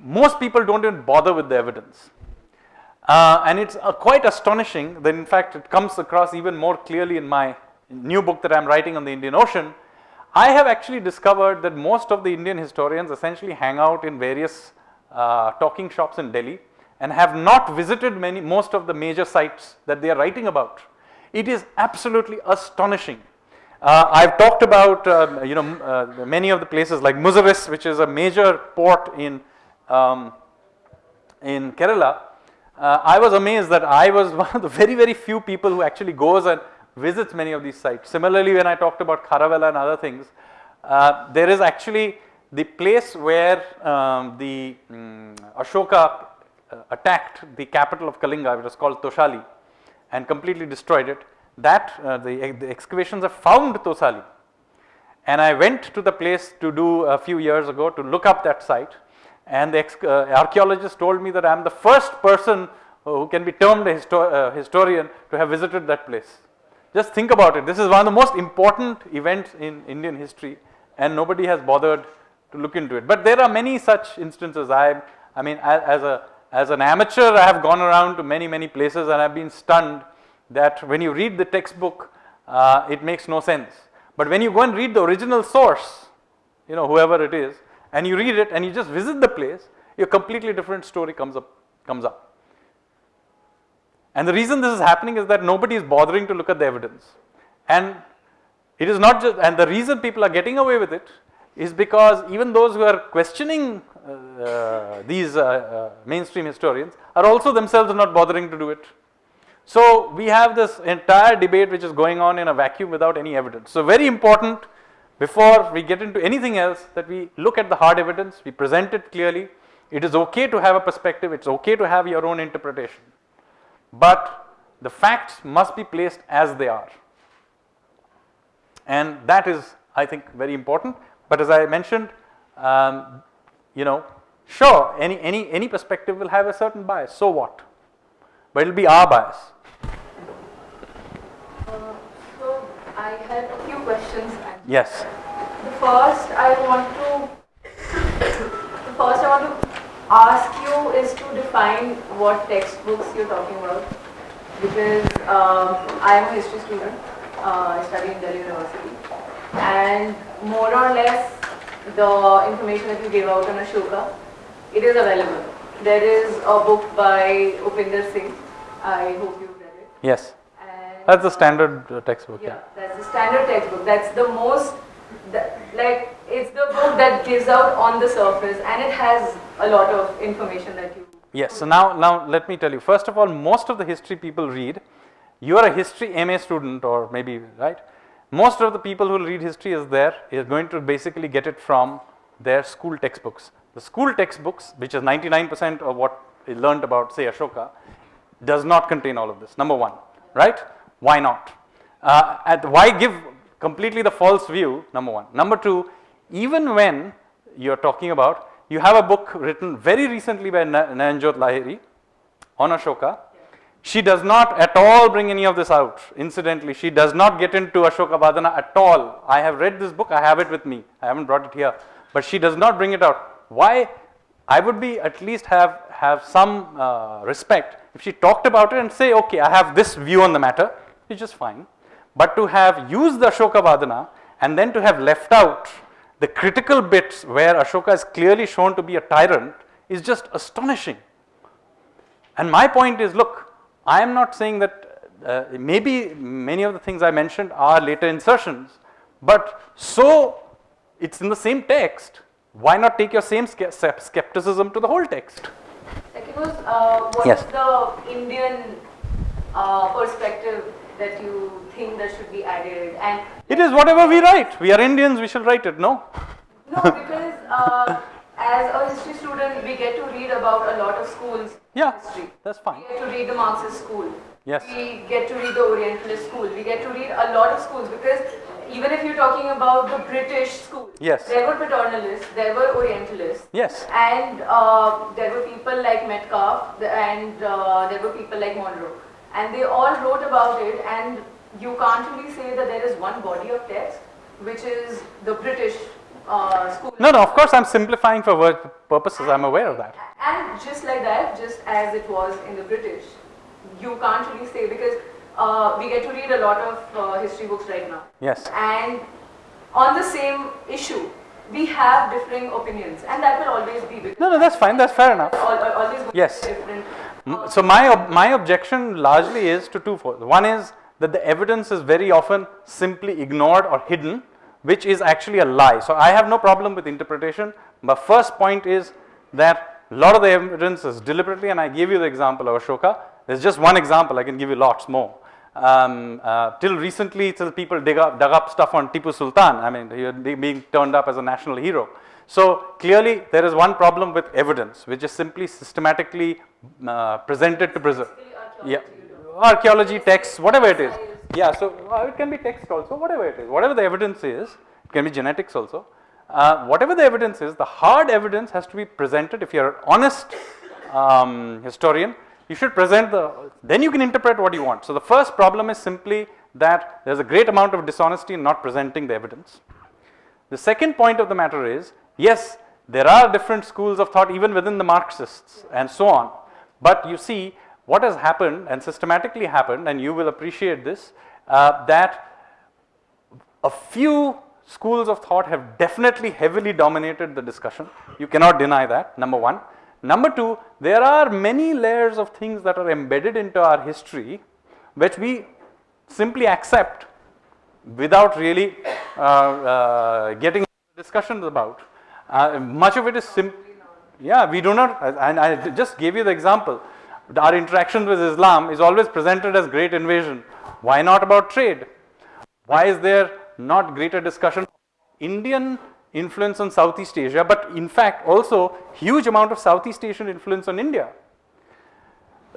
most people don't even bother with the evidence. Uh, and it's uh, quite astonishing that in fact it comes across even more clearly in my new book that I am writing on the Indian Ocean. I have actually discovered that most of the Indian historians essentially hang out in various uh, talking shops in Delhi and have not visited many most of the major sites that they are writing about. It is absolutely astonishing. Uh, I've talked about uh, you know uh, many of the places like Muziris which is a major port in um, in Kerala. Uh, I was amazed that I was one of the very very few people who actually goes and visits many of these sites. Similarly when I talked about Kharavela and other things uh, there is actually the place where um, the um, Ashoka uh, attacked the capital of Kalinga, which was called Toshali, and completely destroyed it. That uh, the, the, excavations have found Tosali. And I went to the place to do a few years ago to look up that site. And the uh, archaeologist told me that I am the first person who can be termed a histo uh, historian to have visited that place. Just think about it. This is one of the most important events in Indian history, and nobody has bothered to look into it. But there are many such instances. I, I mean, as, a as an amateur, I have gone around to many, many places and I've been stunned that when you read the textbook, uh, it makes no sense. But when you go and read the original source, you know, whoever it is, and you read it and you just visit the place, a completely different story comes up, comes up. And the reason this is happening is that nobody is bothering to look at the evidence. And it is not just, and the reason people are getting away with it is because even those who are questioning uh, these uh, uh, mainstream historians are also themselves not bothering to do it. So we have this entire debate which is going on in a vacuum without any evidence. So very important before we get into anything else that we look at the hard evidence, we present it clearly. It is okay to have a perspective, it's okay to have your own interpretation. But the facts must be placed as they are. And that is I think very important. But as I mentioned, um, you know, sure, any, any, any perspective will have a certain bias, so what? But it will be our bias. Uh, so, I had a few questions. Yes. The first I want to, the first I want to ask you is to define what textbooks you're talking about. Because um, I am a history student, uh, I study in Delhi University. And more or less the information that you gave out on Ashoka, it is available. There is a book by Upinder Singh. I hope you've read it. Yes. That's the standard uh, textbook. Yeah, yeah, that's the standard textbook. That's the most, like, it's the book that gives out on the surface and it has a lot of information that you. Yes, so now, now let me tell you. First of all, most of the history people read, you are a history MA student or maybe, right? most of the people who will read history is there is going to basically get it from their school textbooks. The school textbooks, which is 99% of what is learned about say Ashoka, does not contain all of this, number one, right? Why not? Uh, at, why give completely the false view, number one. Number two, even when you are talking about, you have a book written very recently by Nayanjot Lahiri on Ashoka, she does not at all bring any of this out. Incidentally, she does not get into Ashoka Vadana at all. I have read this book, I have it with me. I haven't brought it here. But she does not bring it out. Why? I would be at least have, have some uh, respect if she talked about it and say, okay, I have this view on the matter, which is fine. But to have used the Ashoka Vadana and then to have left out the critical bits where Ashoka is clearly shown to be a tyrant is just astonishing. And my point is, look, I am not saying that uh, maybe many of the things I mentioned are later insertions, but so it's in the same text. Why not take your same skepticism to the whole text? Like it was, uh, what yes. is the Indian uh, perspective that you think that should be added? And It is whatever we write. We are Indians, we shall write it, no? no, because uh, as a history student, we get to read about a lot of schools. Yeah, History. that's fine. We get to read the Marxist school. Yes. We get to read the Orientalist school. We get to read a lot of schools because even if you're talking about the British school, Yes. there were paternalists, there were Orientalists, Yes. and uh, there were people like Metcalfe the- and uh, there were people like Munro. And they all wrote about it and you can't really say that there is one body of text which is the British uh, school. No, no, of course I'm simplifying for word purposes, I'm aware of that. And just like that, just as it was in the British, you can't really say because uh, we get to read a lot of uh, history books right now. Yes. And on the same issue, we have differing opinions, and that will always be No, no, that's fine, that's fair enough. al- al- always going to be Yes. different. So my, my objection largely is to twofold. One is that the evidence is very often simply ignored or hidden, which is actually a lie. So I have no problem with interpretation. But first point is that a lot of the evidence is deliberately, and I gave you the example of Ashoka. There's just one example, I can give you lots more. Um, uh, till recently, till people dig up, dug up stuff on Tipu Sultan, I mean, he was being turned up as a national hero. So clearly, there is one problem with evidence, which is simply systematically uh, presented to preserve. Yeah, archaeology, texts, whatever it is. Yeah, so uh, it can be text also, whatever it is, whatever the evidence is, it can be genetics also. Uh, whatever the evidence is, the hard evidence has to be presented. If you're an honest um, historian, you should present the, then you can interpret what you want. So the first problem is simply that there's a great amount of dishonesty in not presenting the evidence. The second point of the matter is, yes, there are different schools of thought even within the Marxists and so on. But you see, what has happened and systematically happened, and you will appreciate this, uh, that a few schools of thought have definitely heavily dominated the discussion. You cannot deny that, number one. Number two, there are many layers of things that are embedded into our history which we simply accept without really uh, uh, getting discussions about. Uh, much of it is simple. Yeah, we do not, and I just gave you the example. Our interaction with Islam is always presented as great invasion. Why not about trade? Why is there not greater discussion? Indian influence on Southeast Asia, but in fact also huge amount of Southeast Asian influence on India.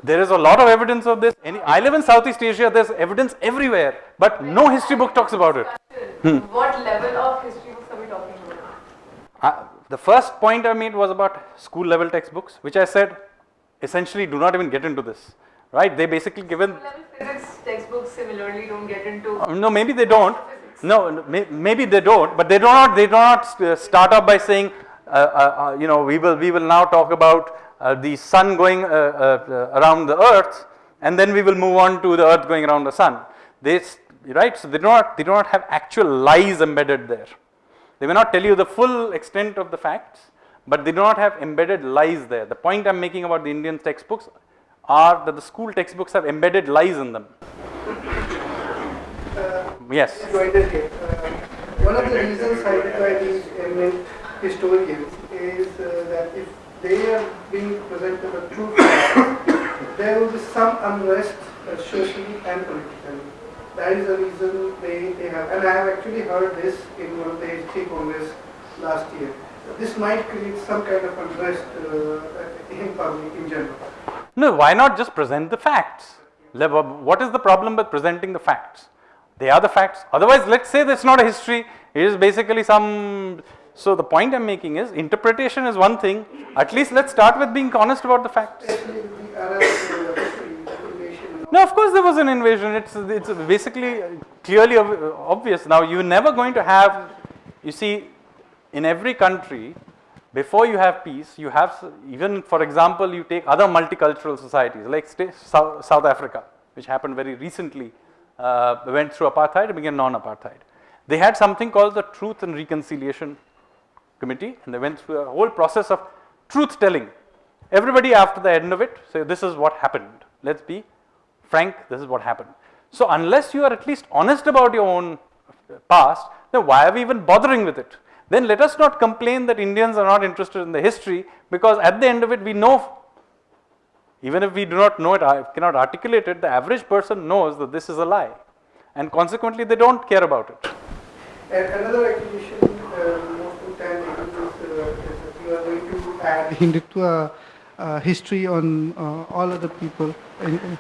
There is a lot of evidence of this. Any, I live in Southeast Asia, there's evidence everywhere, but no history book talks about it. What level of history books are we talking about? Uh, the first point I made was about school level textbooks, which I said essentially do not even get into this, right? They basically given, physics textbooks similarly don't get into uh, no, maybe they don't. No, no, may, maybe they don't, but they do not. They do not start up by saying, uh, uh, uh, you know, we will we will now talk about uh, the sun going uh, uh, uh, around the earth, and then we will move on to the earth going around the sun. They, right? So they do not they do not have actual lies embedded there. They may not tell you the full extent of the facts, but they do not have embedded lies there. The point I'm making about the Indian textbooks are that the school textbooks have embedded lies in them. Yes. Uh, One of the reasons cited by these eminent historians is uh, that if they are being presented a true fact, there will be some unrest uh, socially and politically. That is the reason they, they have, and I have actually heard this in one of the history congress last year. This might create some kind of unrest uh, in public in general. No, why not just present the facts? What is the problem with presenting the facts? They are the facts. Otherwise, let's say that's not a history, it is basically some. So, the point I'm making is interpretation is one thing. At least let's start with being honest about the facts. Especially the Arab uh, history, the invasion and all. No, of course there was an invasion. It's it's basically clearly ob- obvious. Now you're never going to have. You see, in every country, before you have peace, you have even for example, you take other multicultural societies like South, South Africa, which happened very recently, uh, went through apartheid and became non-apartheid. They had something called the Truth and Reconciliation Committee, and they went through a whole process of truth telling. Everybody after the end of it say, "This is what happened." Let's be frank, this is what happened. So unless you are at least honest about your own past, then why are we even bothering with it? Then let us not complain that Indians are not interested in the history because at the end of it we know Even if we do not know it, I cannot articulate it, the average person knows that this is a lie. And consequently, they don't care about it. And another accusation uh, most of the time taken is, uh, is that you are going to add Hindutva uh, history on uh, all other people. And, uh,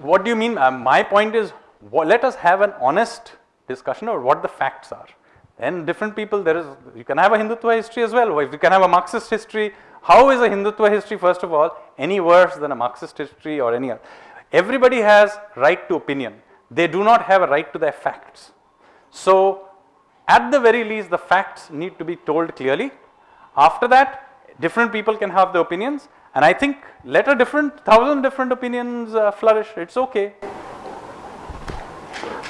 What do you mean? Uh, my point is, let us have an honest discussion about what the facts are. And different people, there is, you can have a Hindutva history as well. If you can have a Marxist history, how is a Hindutva history, first of all, any worse than a Marxist history or any other? Everybody has right to opinion. They do not have a right to their facts. So, at the very least, the facts need to be told clearly. After that, different people can have their opinions, and I think let a different thousand different opinions uh, flourish. It's okay.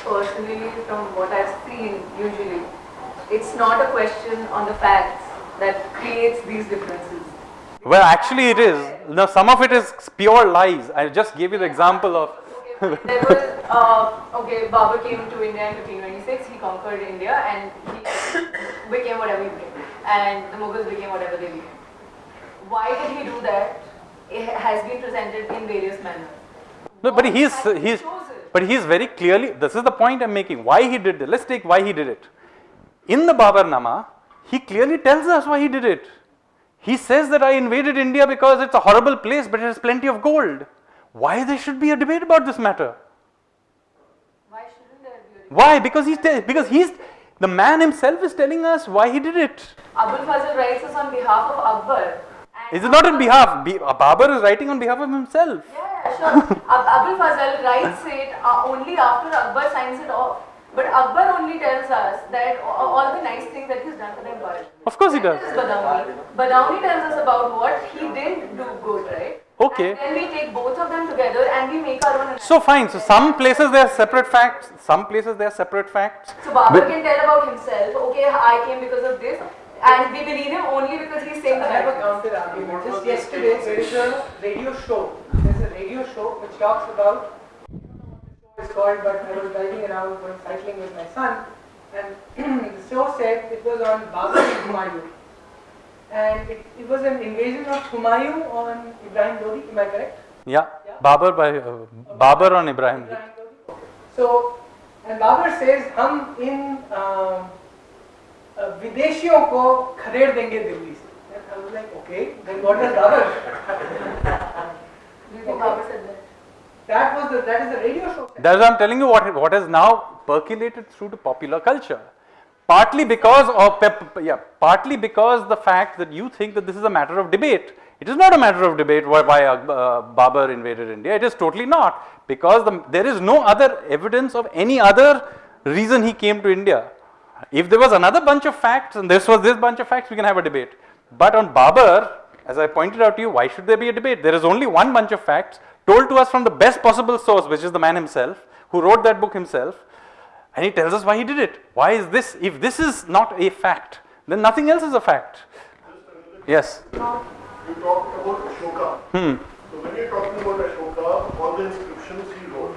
Personally, from what I've seen, usually, it's not a question on the facts that creates these differences. Well, actually, it is. Now, some of it is pure lies. I just gave you the example of. there was, uh, okay, Babur came to India in 1526, he conquered India and he became whatever he became. And the Mughals became whatever they became. Why did he do that? It has been presented in various manners. No, but What he's he he's chosen? but he's very clearly. This is the point I'm making. Why he did it? Let's take why he did it. In the Babarnama, he clearly tells us why he did it. He says that I invaded India because it's a horrible place, but it has plenty of gold. Why there should be a debate about this matter? Why shouldn't there be a debate? Why? Because he's because he's the man himself is telling us why he did it. Abul Fazl writes us on behalf of Akbar. Is it not on behalf? Be- Babar is writing on behalf of himself. Yeah, sure. Ab- Abul Fazl writes it uh, only after Akbar signs it off. But Akbar only tells us that all the nice things that he's done for the empire. Of course he does. is Badauni. Badauni tells us about what he didn't do good, right? Okay. And then we take both of them together and we make our own. So fine. So some places there are separate facts. Some places there are separate facts. So Babur can tell about himself. Okay, I came because of this, and we believe him only because he's saying I have a counter argument. Just yesterday there is a radio show. There's a radio show which talks about it's called but I was driving around going cycling with my son and the show said it was on Babur and Humayun. And it, it, was an invasion of Humayun on Ibrahim Lodi, am I correct? Yeah, yeah. Babur by uh, Babur on Ibrahim. Ibrahim Lodi. So and Babur says, Hum in uh, विदेशियों को खदेड़ देंगे दिल्ली से. And I was like, okay, then what does Babur? Do you think Babur said that? That was the that is the radio show. That's why I'm telling you what what has now percolated through to popular culture. Partly because of pep, yeah, partly because the fact that you think that this is a matter of debate. It is not a matter of debate why, why uh, Babur invaded India. It is totally not because the, there is no other evidence of any other reason he came to India. If there was another bunch of facts and this was this bunch of facts, we can have a debate. But on Babur, as I pointed out to you, why should there be a debate? There is only one bunch of facts told to us from the best possible source, which is the man himself, who wrote that book himself, and he tells us why he did it. Why is this? If this is not a fact, then nothing else is a fact. Yes. You talked about Ashoka. Hmm. So when you're talking about Ashoka, all the inscriptions he wrote,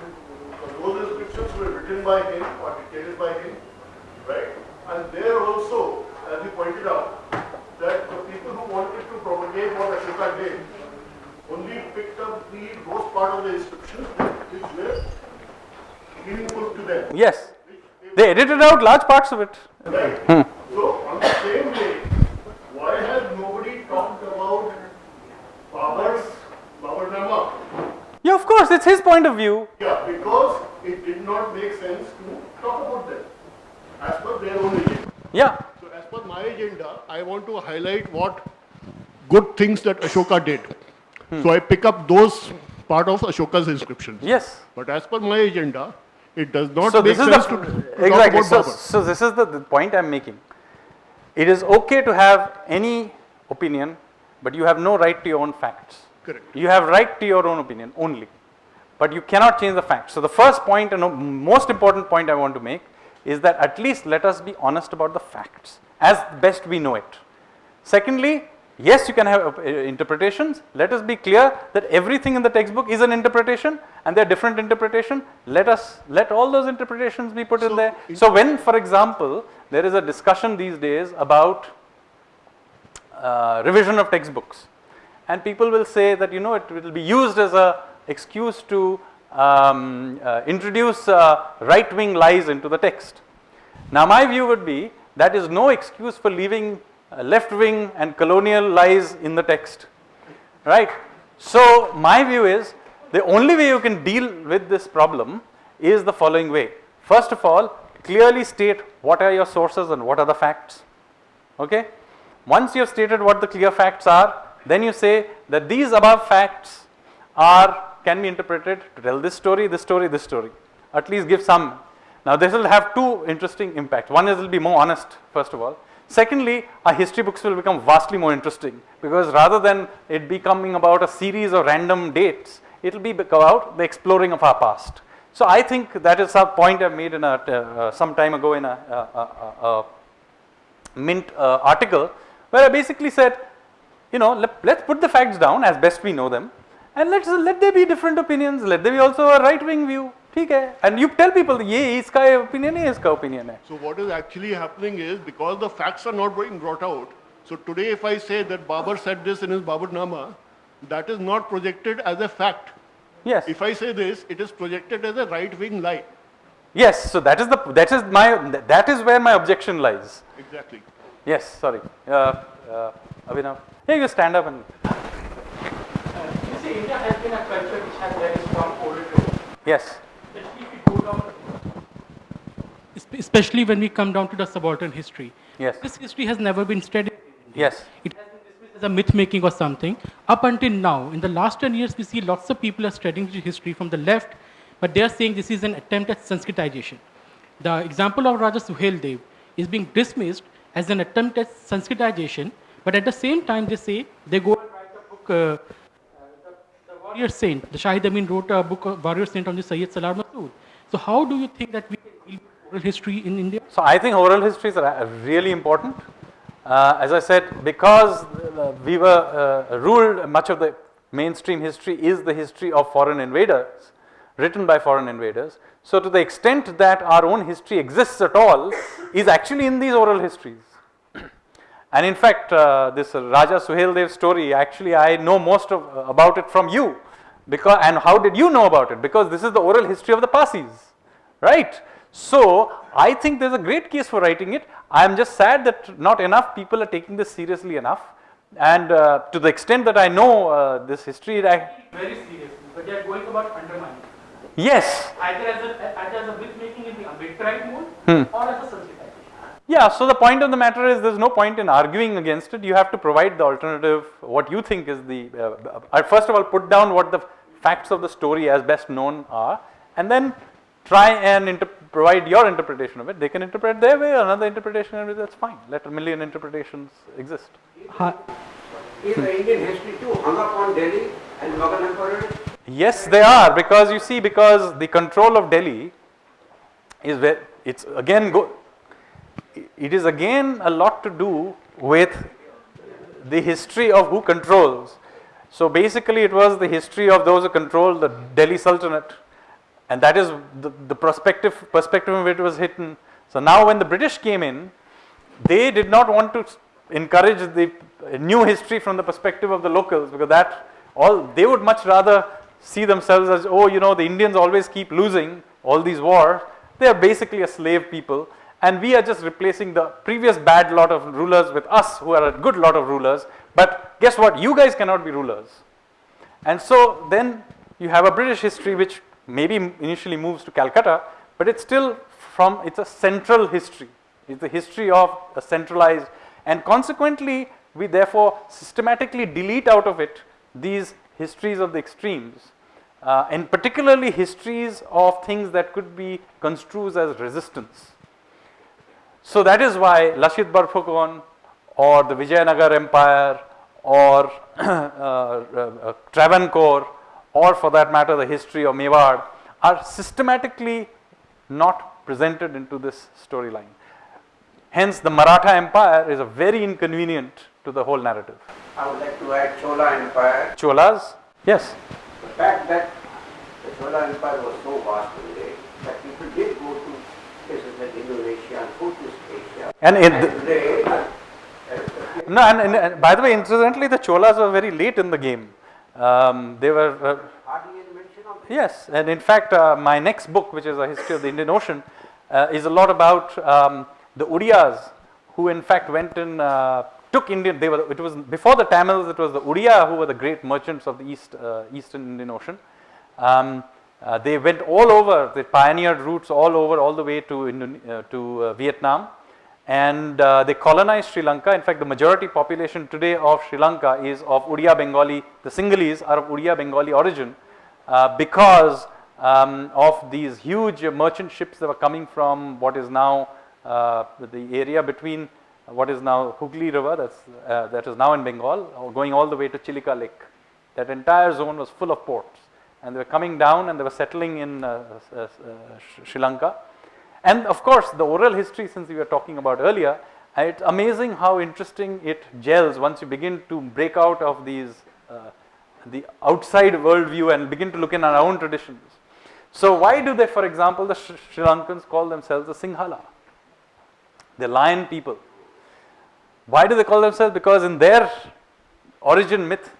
so those inscriptions were written by him or dictated by him, right? And there also, as you pointed out, that the people who wanted to propagate what Ashoka did only picked up the those part of the inscriptions which were meaningful to them. Yes. They edited out large parts of it. Right. Hmm. So on the same day, why has nobody talked about Babar's Babarnama? Yeah, of course, it's his point of view. Yeah, because it did not make sense to talk about them as per their own agenda. Yeah. Per my agenda, I want to highlight what good things that Ashoka did. Hmm. So I pick up those part of Ashoka's inscriptions. Yes. But as per my agenda, it does not so make this is sense the to, to exactly. So, so this is the, the point I'm making. It is okay to have any opinion, but you have no right to your own facts. Correct. You have right to your own opinion only, but you cannot change the facts. So the first point and most important point I want to make is that at least let us be honest about the facts as best we know it. Secondly, yes, you can have uh, interpretations. Let us be clear that everything in the textbook is an interpretation and there are different interpretation. Let us let all those interpretations be put in there. So when, for example, there is a discussion these days about uh, revision of textbooks and people will say that you know it will be used as a excuse to um, uh, introduce uh, right wing lies into the text. Now my view would be that is no excuse for leaving uh, left wing and colonial lies in the text right. So my view is the only way you can deal with this problem is the following way. First of all clearly state what are your sources and what are the facts okay. Once you have stated what the clear facts are then you say that these above facts are can be interpreted to tell this story, this story, this story at least give some. Now this will have two interesting impacts. One is it will be more honest first of all. Secondly, our history books will become vastly more interesting because rather than it becoming about a series of random dates, it will be about the exploring of our past. So I think that is a point I made in a uh, uh some time ago in a, a, a, a Mint uh, article where I basically said, you know, let, let's put the facts down as best we know them and let's let there be different opinions, let there be also a right wing view. ठीक है and you tell people ये इसका opinion है इसका opinion है So what is actually happening is because the facts are not being brought out. So today if I say that Babar said this in his Babarnama, that is not projected as a fact. yes If I say this, it is projected as a right-wing lie. yes so that is the that is my that is where my objection lies Exactly. yes sorry uh, uh, Abhinav here you stand up and You see, India has been a culture which has very strong oral tradition. yes especially when we come down to the subaltern history. yes This history has never been studied. yes It has been dismissed as a myth making or something. Up until now, in the last 10 years, we see lots of people are studying history from the left, but they are saying this is an attempt at Sanskritization. The example of Raja Suhel Dev is being dismissed as an attempt at Sanskritization, but at the same time, they say they go and write a book. Uh, the warrior saint, the Shahid Amin wrote a book, Warrior Saint on the Sayyid Salar Masood. So, how do you think that we can oral history in India? So I think oral histories are uh, really important. Uh, as I said, because uh, we were uh, ruled, much of the mainstream history is the history of foreign invaders, written by foreign invaders. So to the extent that our own history exists at all, is actually in these oral histories. And in fact, uh, this Raja Suhel Dev story, actually I know most of, about it from you. Because, and how did you know about it? Because this is the oral history of the Pasis, right? So I think there's a great case for writing it. I am just sad that not enough people are taking this seriously enough. And uh, to the extent that I know uh, this history, I, Very seriously, but they are going about undermining. yes, Either as a, either as a myth making in the Ambedkarite mode Hmm. or as a Sanskritization. Yeah, so the point of the matter is there's no point in arguing against it. You have to provide the alternative, what you think is the, uh, uh, first of all, put down what the facts of the story as best known are, and then try and inter- provide your interpretation of it. They can interpret their way, another interpretation of it, that's fine. Let a million interpretations exist. Is the Indian history too hung up on Delhi and Mughal emperors? Yes, they are because you see, because the control of Delhi is where it's again go. It is again a lot to do with the history of who controls. So basically, it was the history of those who controlled the Delhi Sultanate, and that is the, the perspective perspective which it was hidden. So now, when the British came in, they did not want to encourage the new history from the perspective of the locals because that all they would much rather see themselves as oh you know the Indians always keep losing all these wars. They are basically a slave people. And we are just replacing the previous bad lot of rulers with us who are a good lot of rulers. But guess what? You guys cannot be rulers. And so then you have a British history which maybe initially moves to Calcutta, but it's still from, it's a central history. It's the history of a centralized, and consequently, we therefore systematically delete out of it these histories of the extremes, uh, and particularly histories of things that could be construed as resistance. So that is why Lachit Borphukan or the Vijayanagar Empire or uh, uh, Travancore or for that matter the history of Mewar are systematically not presented into this storyline. Hence the Maratha Empire is a very inconvenient to the whole narrative. I would like to add Chola Empire. Cholas, yes, The fact that the Chola Empire was so vast in day that people did go to places like Indonesia and Southeast Asia. and in And the, today, No, and, and, and by the way, incidentally, the Cholas were very late in the game. Um, they were, uh, yes, and in fact, uh, my next book, which is a history of the Indian Ocean, uh, is a lot about um, the Udiyas, who in fact went and uh, took Indian. They were. It was before the Tamils. It was the Udiya who were the great merchants of the East, uh, Eastern Indian Ocean. Um, uh, they went all over. They pioneered routes all over, all the way to to Vietnam, and uh, they colonized Sri Lanka. In fact, the majority population today of Sri Lanka is of Udiya Bengali. The Sinhalese are of Udiya Bengali origin uh, because um, of these huge merchant ships that were coming from what is now uh, the area between what is now Hooghly River, that's, uh, that is now in Bengal, going all the way to Chilika Lake. That entire zone was full of ports, and they were coming down and they were settling in uh, uh, Sri Lanka. And of course, the oral history, since we were talking about earlier, it's amazing how interesting it gels once you begin to break out of these uh, the outside worldview and begin to look in our own traditions. So why do they, for example, the Sri Sri Lankans call themselves the Sinhala? The lion people. Why do they call themselves? Because in their origin myth,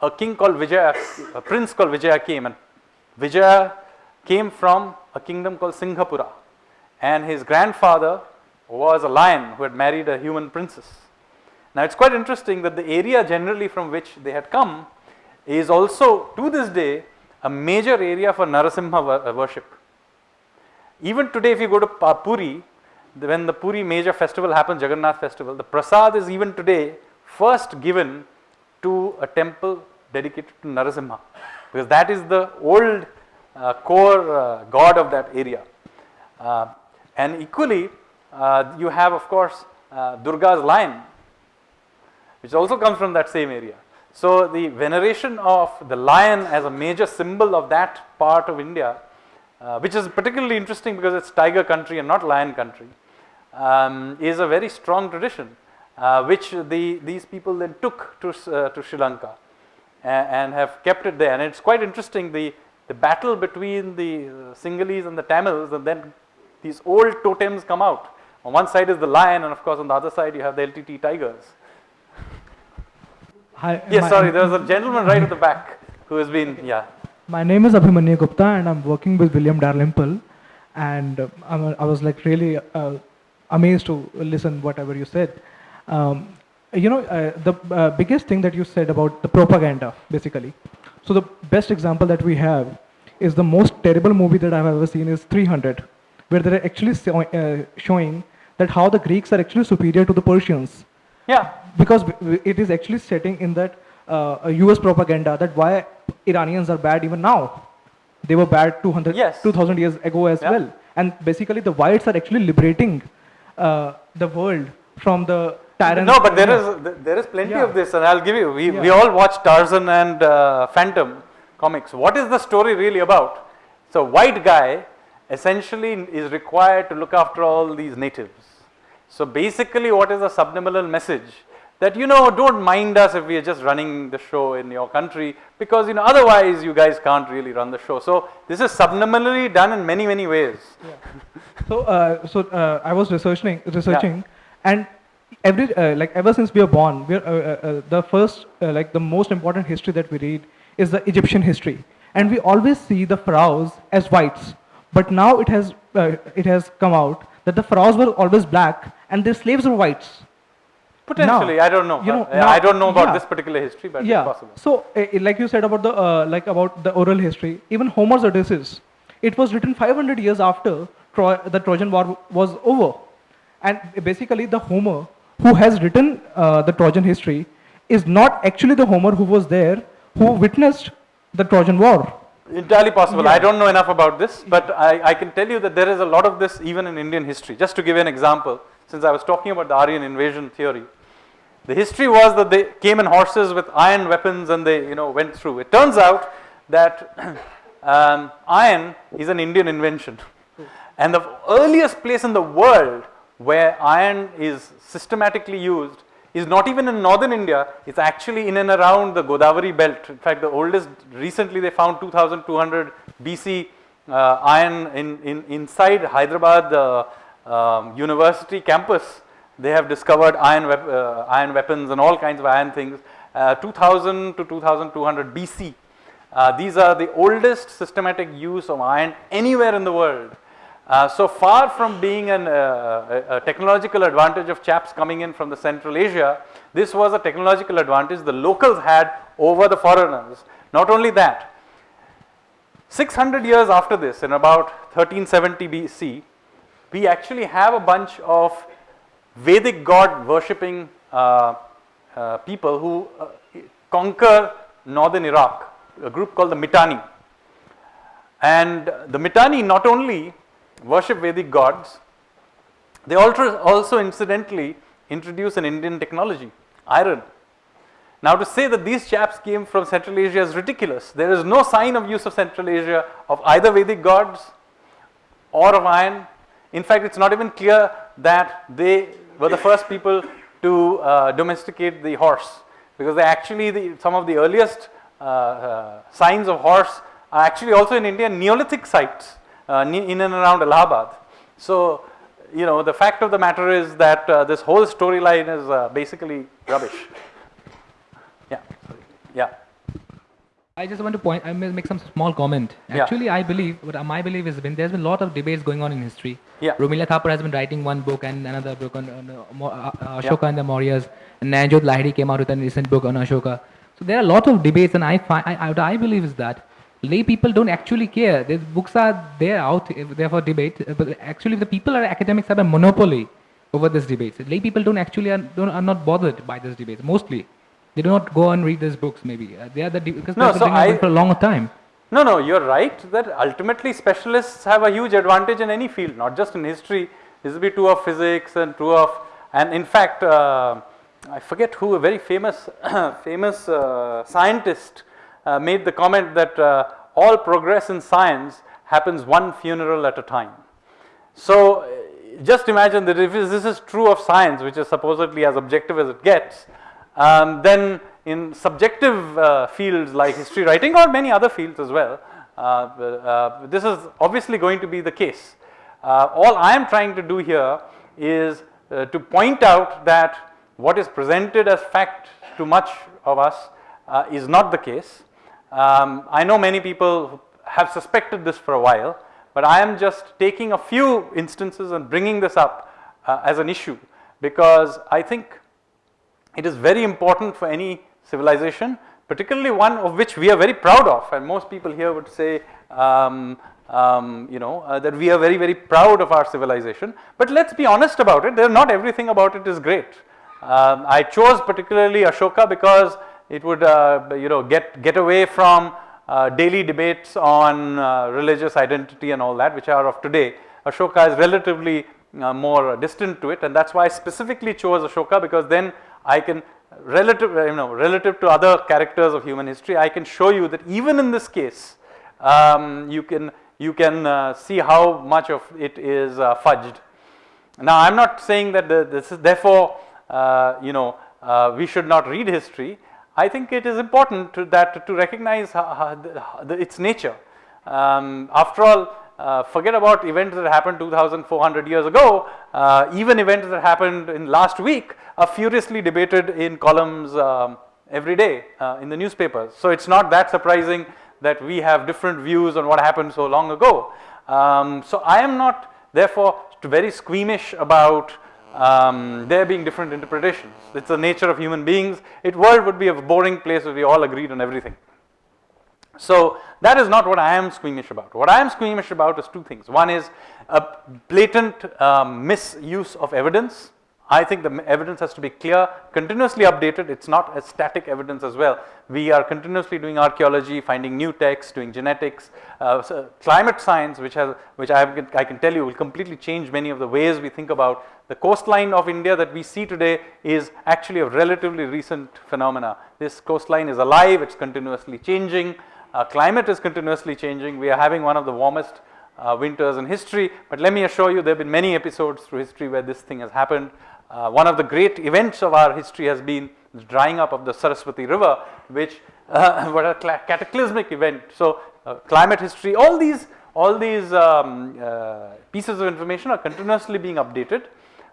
a king called Vijaya, a prince called Vijaya came, and Vijaya came from a kingdom called Singhapura, and his grandfather was a lion who had married a human princess. Now it's quite interesting that the area generally from which they had come is also to this day a major area for Narasimha uh, worship. Even today, if you go to Puri, when the Puri major festival happens, Jagannath festival, the prasad is even today first given to a temple dedicated to Narasimha, because that is the old uh, core uh, god of that area. Uh, and equally, uh, you have, of course, uh, Durga's lion, which also comes from that same area. So the veneration of the lion as a major symbol of that part of India, uh, which is particularly interesting because it's tiger country and not lion country, um, is a very strong tradition, uh, which the, these people then took to, uh, to Sri Lanka a- and have kept it there. And it's quite interesting the, the battle between the uh, Sinhalese and the Tamils, and then these old totems come out. On one side is the lion, and of course, on the other side, you have the LTT tigers. Hi, Yes, sorry, there was a gentleman right at the back who has been, yeah. My name is Abhimanyu Gupta, and I'm working with William Dalrymple. And uh, I was like really uh, amazed to listen whatever you said. Um, you know, uh, the uh, biggest thing that you said about the propaganda, basically. So the best example that we have is the most terrible movie that I've ever seen is 300, where they're actually so, uh, showing that how the Greeks are actually superior to the Persians Yeah, because it is actually setting in that uh, US propaganda that why Iranians are bad even now. They were bad 200, Yes. 2000 years ago as Yeah. well. And basically the whites are actually liberating uh, the world from the tyrants. no, but there Yeah. is th- there is plenty Yeah. of this, and I'll give you. We we all watch Tarzan and uh, Phantom comics. What is the story really about? So, white guy essentially is required to look after all these natives. So, basically, what is the subliminal message? That you know, don't mind us if we are just running the show in your country, because you know, otherwise you guys can't really run the show. So, this is subliminally done in many many ways. So, uh, so uh, I was researching, researching, and every uh, like ever since we are born, we are, uh, uh, uh, the first uh, like the most important history that we read is the Egyptian history, and we always see the pharaohs as whites. But now it has uh, it has come out that the pharaohs were always black and their slaves were whites. Potentially, Now, I don't know. you know, now- I don't know about yeah. this particular history, but yeah. it's possible. So, uh, like you said about the uh, like about the oral history, even Homer's Odysseus, it was written 500 years after Troy, the Trojan War was over, and basically the Homer who has written uh, the Trojan history is not actually the Homer who was there who witnessed the Trojan War. Entirely possible. Yeah. I don't know enough about this, but I, I can tell you that there is a lot of this even in Indian history. Just to give you an example, since I was talking about the Aryan invasion theory, the history was that they came in horses with iron weapons and they, you know, went through. It turns out that um, iron is an Indian invention, and the earliest place in the world where iron is systematically used is not even in northern India, it's actually in and around the Godavari belt. In fact, the oldest, recently they found 2200 BC uh, iron in, in, inside Hyderabad uh, um, University campus. They have discovered iron, wep uh, iron weapons and all kinds of iron things. Uh, 2000 to 2200 BC. Uh, these are the oldest systematic use of iron anywhere in the world. Uh, so far from being an, uh, a, a, technological advantage of chaps coming in from the Central Asia, this was a technological advantage the locals had over the foreigners. Not only that, 600 years after this, in about 1370 BC, we actually have a bunch of Vedic god worshipping uh, uh, people who uh, conquer northern Iraq, a group called the Mitanni. And the Mitanni not only worship Vedic gods. They also, incidentally introduce an Indian technology, iron. Now to say that these chaps came from Central Asia is ridiculous. There is no sign of use of Central Asia of either Vedic gods or of iron. In fact, it's not even clear that they were the first people to uh, domesticate the horse because they actually, the, some of the earliest uh, uh, signs of horse are actually also in India Neolithic sites in and around Allahabad. So, you know, the fact of the matter is that uh, this whole storyline is uh, basically rubbish. Yeah, yeah. I just want to point, I may make some small comment. Actually, yeah. I believe, what my belief has been, there's been a lot of debates going on in history. Yeah. Romila Thapar has been writing one book and another book on, on uh, Ashoka yeah. and the Mauryas. And Nayanjot Lahiri came out with a recent book on Ashoka. So there are a lot of debates and I, find, I, what I believe is that lay people don't actually care. The books are there out there for debate, but actually the people are academics have a monopoly over this debate. Lay people don't actually are, don't, are not bothered by this debate. Mostly, they do not go and read these books. Maybe uh, they are the because no, so I, for a long time. No, no, you're right that ultimately specialists have a huge advantage in any field, not just in history. This will be true of physics and true of, and in fact, uh, I forget who a very famous, famous uh, scientist uh, made the comment that uh, all progress in science happens one funeral at a time. So uh, just imagine that if this is true of science, which is supposedly as objective as it gets, um, then in subjective uh, fields like history writing or many other fields as well, uh, uh, this is obviously going to be the case. all I am trying to do here is to point out that what is presented as fact to much of us is not the case um, I know many people have suspected this for a while, but I am just taking a few instances and bringing this up uh, as an issue because I think it is very important for any civilization, particularly one of which we are very proud of. And most people here would say um, um, you know uh, that we are very very proud of our civilization, but let us be honest about it, there not everything about it is great. Um, I chose particularly Ashoka because it would uh, you know get, get away from uh, daily debates on uh, religious identity and all that which are of today. Ashoka is relatively uh, more distant to it and that is why I specifically chose Ashoka because then I can relative you know relative to other characters of human history I can show you that even in this case um, you can you can uh, see how much of it is uh, fudged. Now I am not saying that the, this is therefore you know we should not read history I think it is important to that to recognize the, the, its nature. Um, after all, uh, forget about events that happened 2400 years ago, uh, even events that happened in last week are furiously debated in columns um, every day uh, in the newspapers. So it's not that surprising that we have different views on what happened so long ago. Um, so I am not therefore very squeamish about um, there being different interpretations. It's the nature of human beings. It world would be a boring place if we all agreed on everything. So that is not what I am squeamish about. What I am squeamish about is two things. One is a blatant um, misuse of evidence I think the evidence has to be clear, continuously updated. It's not a static evidence as well. We are continuously doing archaeology, finding new texts, doing genetics, uh, so climate science, which has, which I, have, I can tell you will completely change many of the ways we think about the coastline of India that we see today is actually a relatively recent phenomena. This coastline is alive, it's continuously changing, uh, climate is continuously changing. We are having one of the warmest uh, winters in history, but let me assure you there have been many episodes through history where this thing has happened. Uh, one of the great events of our history has been the drying up of the Saraswati river, which uh, was a cataclysmic event. So, uh, climate history, all these, all these um, uh, pieces of information are continuously being updated.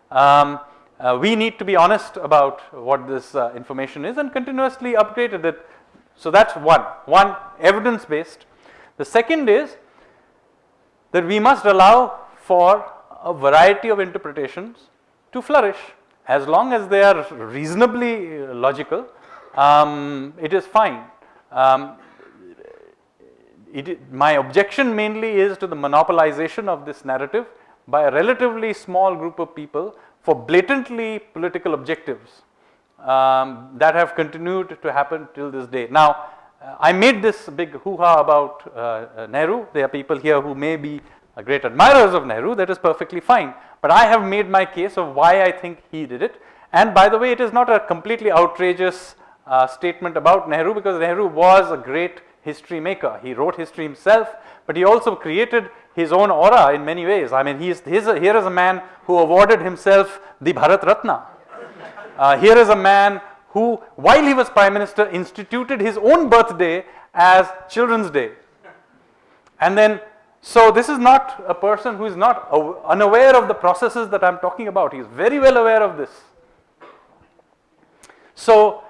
Um, uh, we need to be honest about what this information is and continuously upgrade it. So that's one, one evidence based. The second is that we must allow for a variety of interpretations to flourish as long as they are reasonably logical um, it is fine. Um, it, my objection mainly is to the monopolization of this narrative by a relatively small group of people for blatantly political objectives um, that have continued to happen till this day. Now, uh, I made this big hoo-ha about uh, uh, Nehru. There are people here who may be great admirers of Nehru, that is perfectly fine. But I have made my case of why I think he did it. And by the way, it is not a completely outrageous uh, statement about Nehru because Nehru was a great history maker. He wrote history himself, but he also created his own aura in many ways. I mean, he is, a, here is a man who awarded himself the Bharat Ratna. Uh, here is a man who, while he was prime minister, instituted his own birthday as Children's Day. And then, so this is not a person who is not unaware of the processes that I am talking about. He is very well aware of this. So,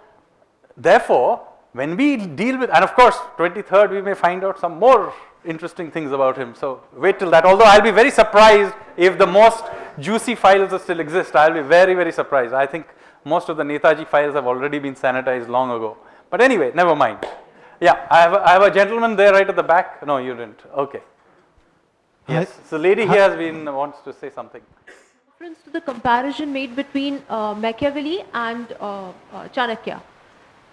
therefore, when we deal with, and of course, 23rd, we may find out some more interesting things about him. So wait till that. Although I'll be very surprised if the most juicy files still exist. I'll be very, very surprised. I think most of the Netaji files have already been sanitized long ago. But anyway, never mind. Yeah, I have a, I have a gentleman there right at the back. No, you didn't. Okay. Yes. So lady here has been wants to say something. Reference to the comparison made between uh, Machiavelli and uh, uh, Chanakya.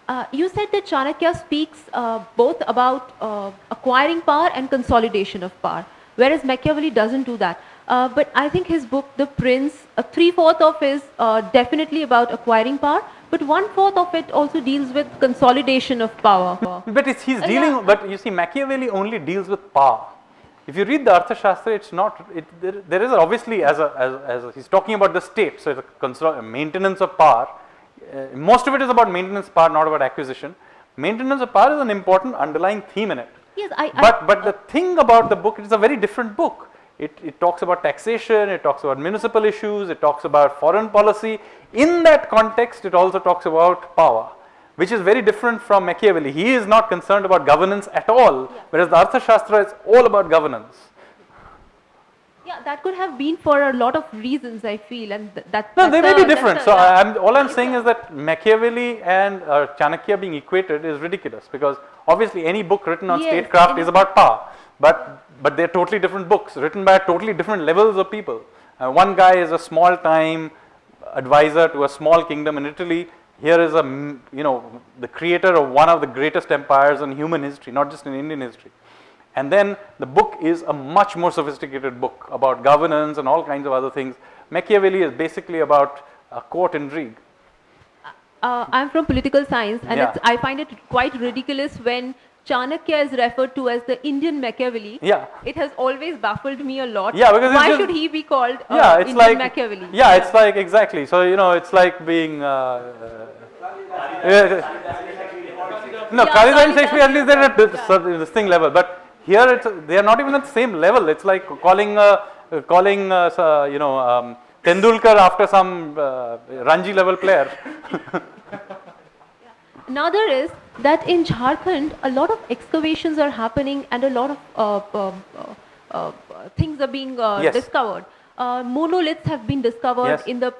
Uh, you said that Chanakya speaks uh, both about uh, acquiring power and consolidation of power, whereas Machiavelli doesn't do that. Uh, but I think his book, The Prince, uh, three-fourths of is uh, definitely about acquiring power, but one-fourth of it also deals with consolidation of power. but he's dealing, yeah. but you see, Machiavelli only deals with power. If you read the Arthashastra, it's not, it, there, there is obviously, as, a, as, as a, he's talking about the state, so it's a maintenance of power, uh, most of it is about maintenance of power, not about acquisition. Maintenance of power is an important underlying theme in it. Yes, I. But but the thing about the book, it is a very different book. It, it talks about taxation, it talks about municipal issues, it talks about foreign policy. In that context, it also talks about power, which is very different from Machiavelli. He is not concerned about governance at all, yeah. whereas the Arthashastra is all about governance. Yeah, that could have been for a lot of reasons, I feel, and th that. No, they may be different. So, I'm, all I'm saying is that Machiavelli and uh, Chanakya being equated is ridiculous because obviously any book written on yes, statecraft is about power, but but they're totally different books written by totally different levels of people. Uh, one guy is a small time advisor to a small kingdom in Italy. Here is a you know the creator of one of the greatest empires in human history, not just in Indian history. And then the book is a much more sophisticated book about governance and all kinds of other things. Machiavelli is basically about uh, court intrigue. Uh, I'm from political science and yeah. I find it quite ridiculous when Chanakya is referred to as the Indian Machiavelli. Yeah. It has always baffled me a lot. Yeah, because why just, should he be called uh, yeah, it's Indian like, Machiavelli? Yeah, it's like exactly. So you know, it's like being. Uh, uh, no, yeah, Kalidas and Shakespeare at least they're at this, this thing level, but here it's they are not even at the same level. It's like calling uh, calling uh, you know um, Tendulkar after some uh, Ranji level player. Another is that in Jharkhand, a lot of excavations are happening and a lot of uh, uh, uh, things are being yes. discovered. monoliths have been discovered yes. in the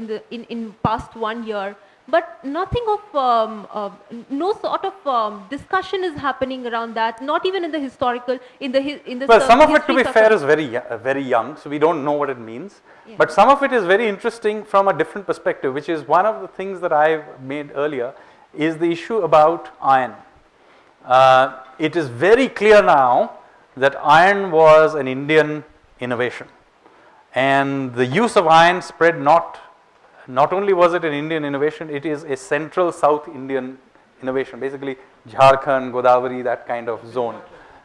in the in, in past one year but nothing of um, uh, no sort of um, discussion is happening around that not even in the historical in the in the well some of it to be fair is very uh, very young so we don't know what it means yeah. but some of it is very interesting from a different perspective which is one of the things that i've made earlier is the issue about iron uh, it is very clear now that iron was an indian innovation and the use of iron spread not not only was it an Indian innovation, it is a central South Indian innovation, basically Jharkhand, Godavari, that kind of zone.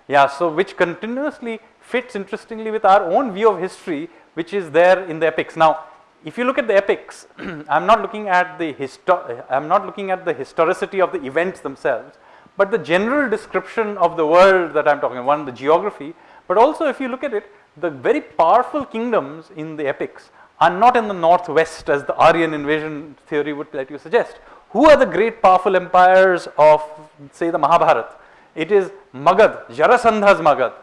Yeah, so which continuously fits interestingly with our own view of history, which is there in the epics. Now, if you look at the epics, I'm not looking at the histo I'm not looking at the historicity of the events themselves, but the general description of the world that I'm talking about, one, the geography, but also if you look at it, the very powerful kingdoms in the epics are not in the northwest as the Aryan invasion theory would let you suggest. Who are the great powerful empires of say the Mahabharata? It is Magad, Jarasandha's Magad.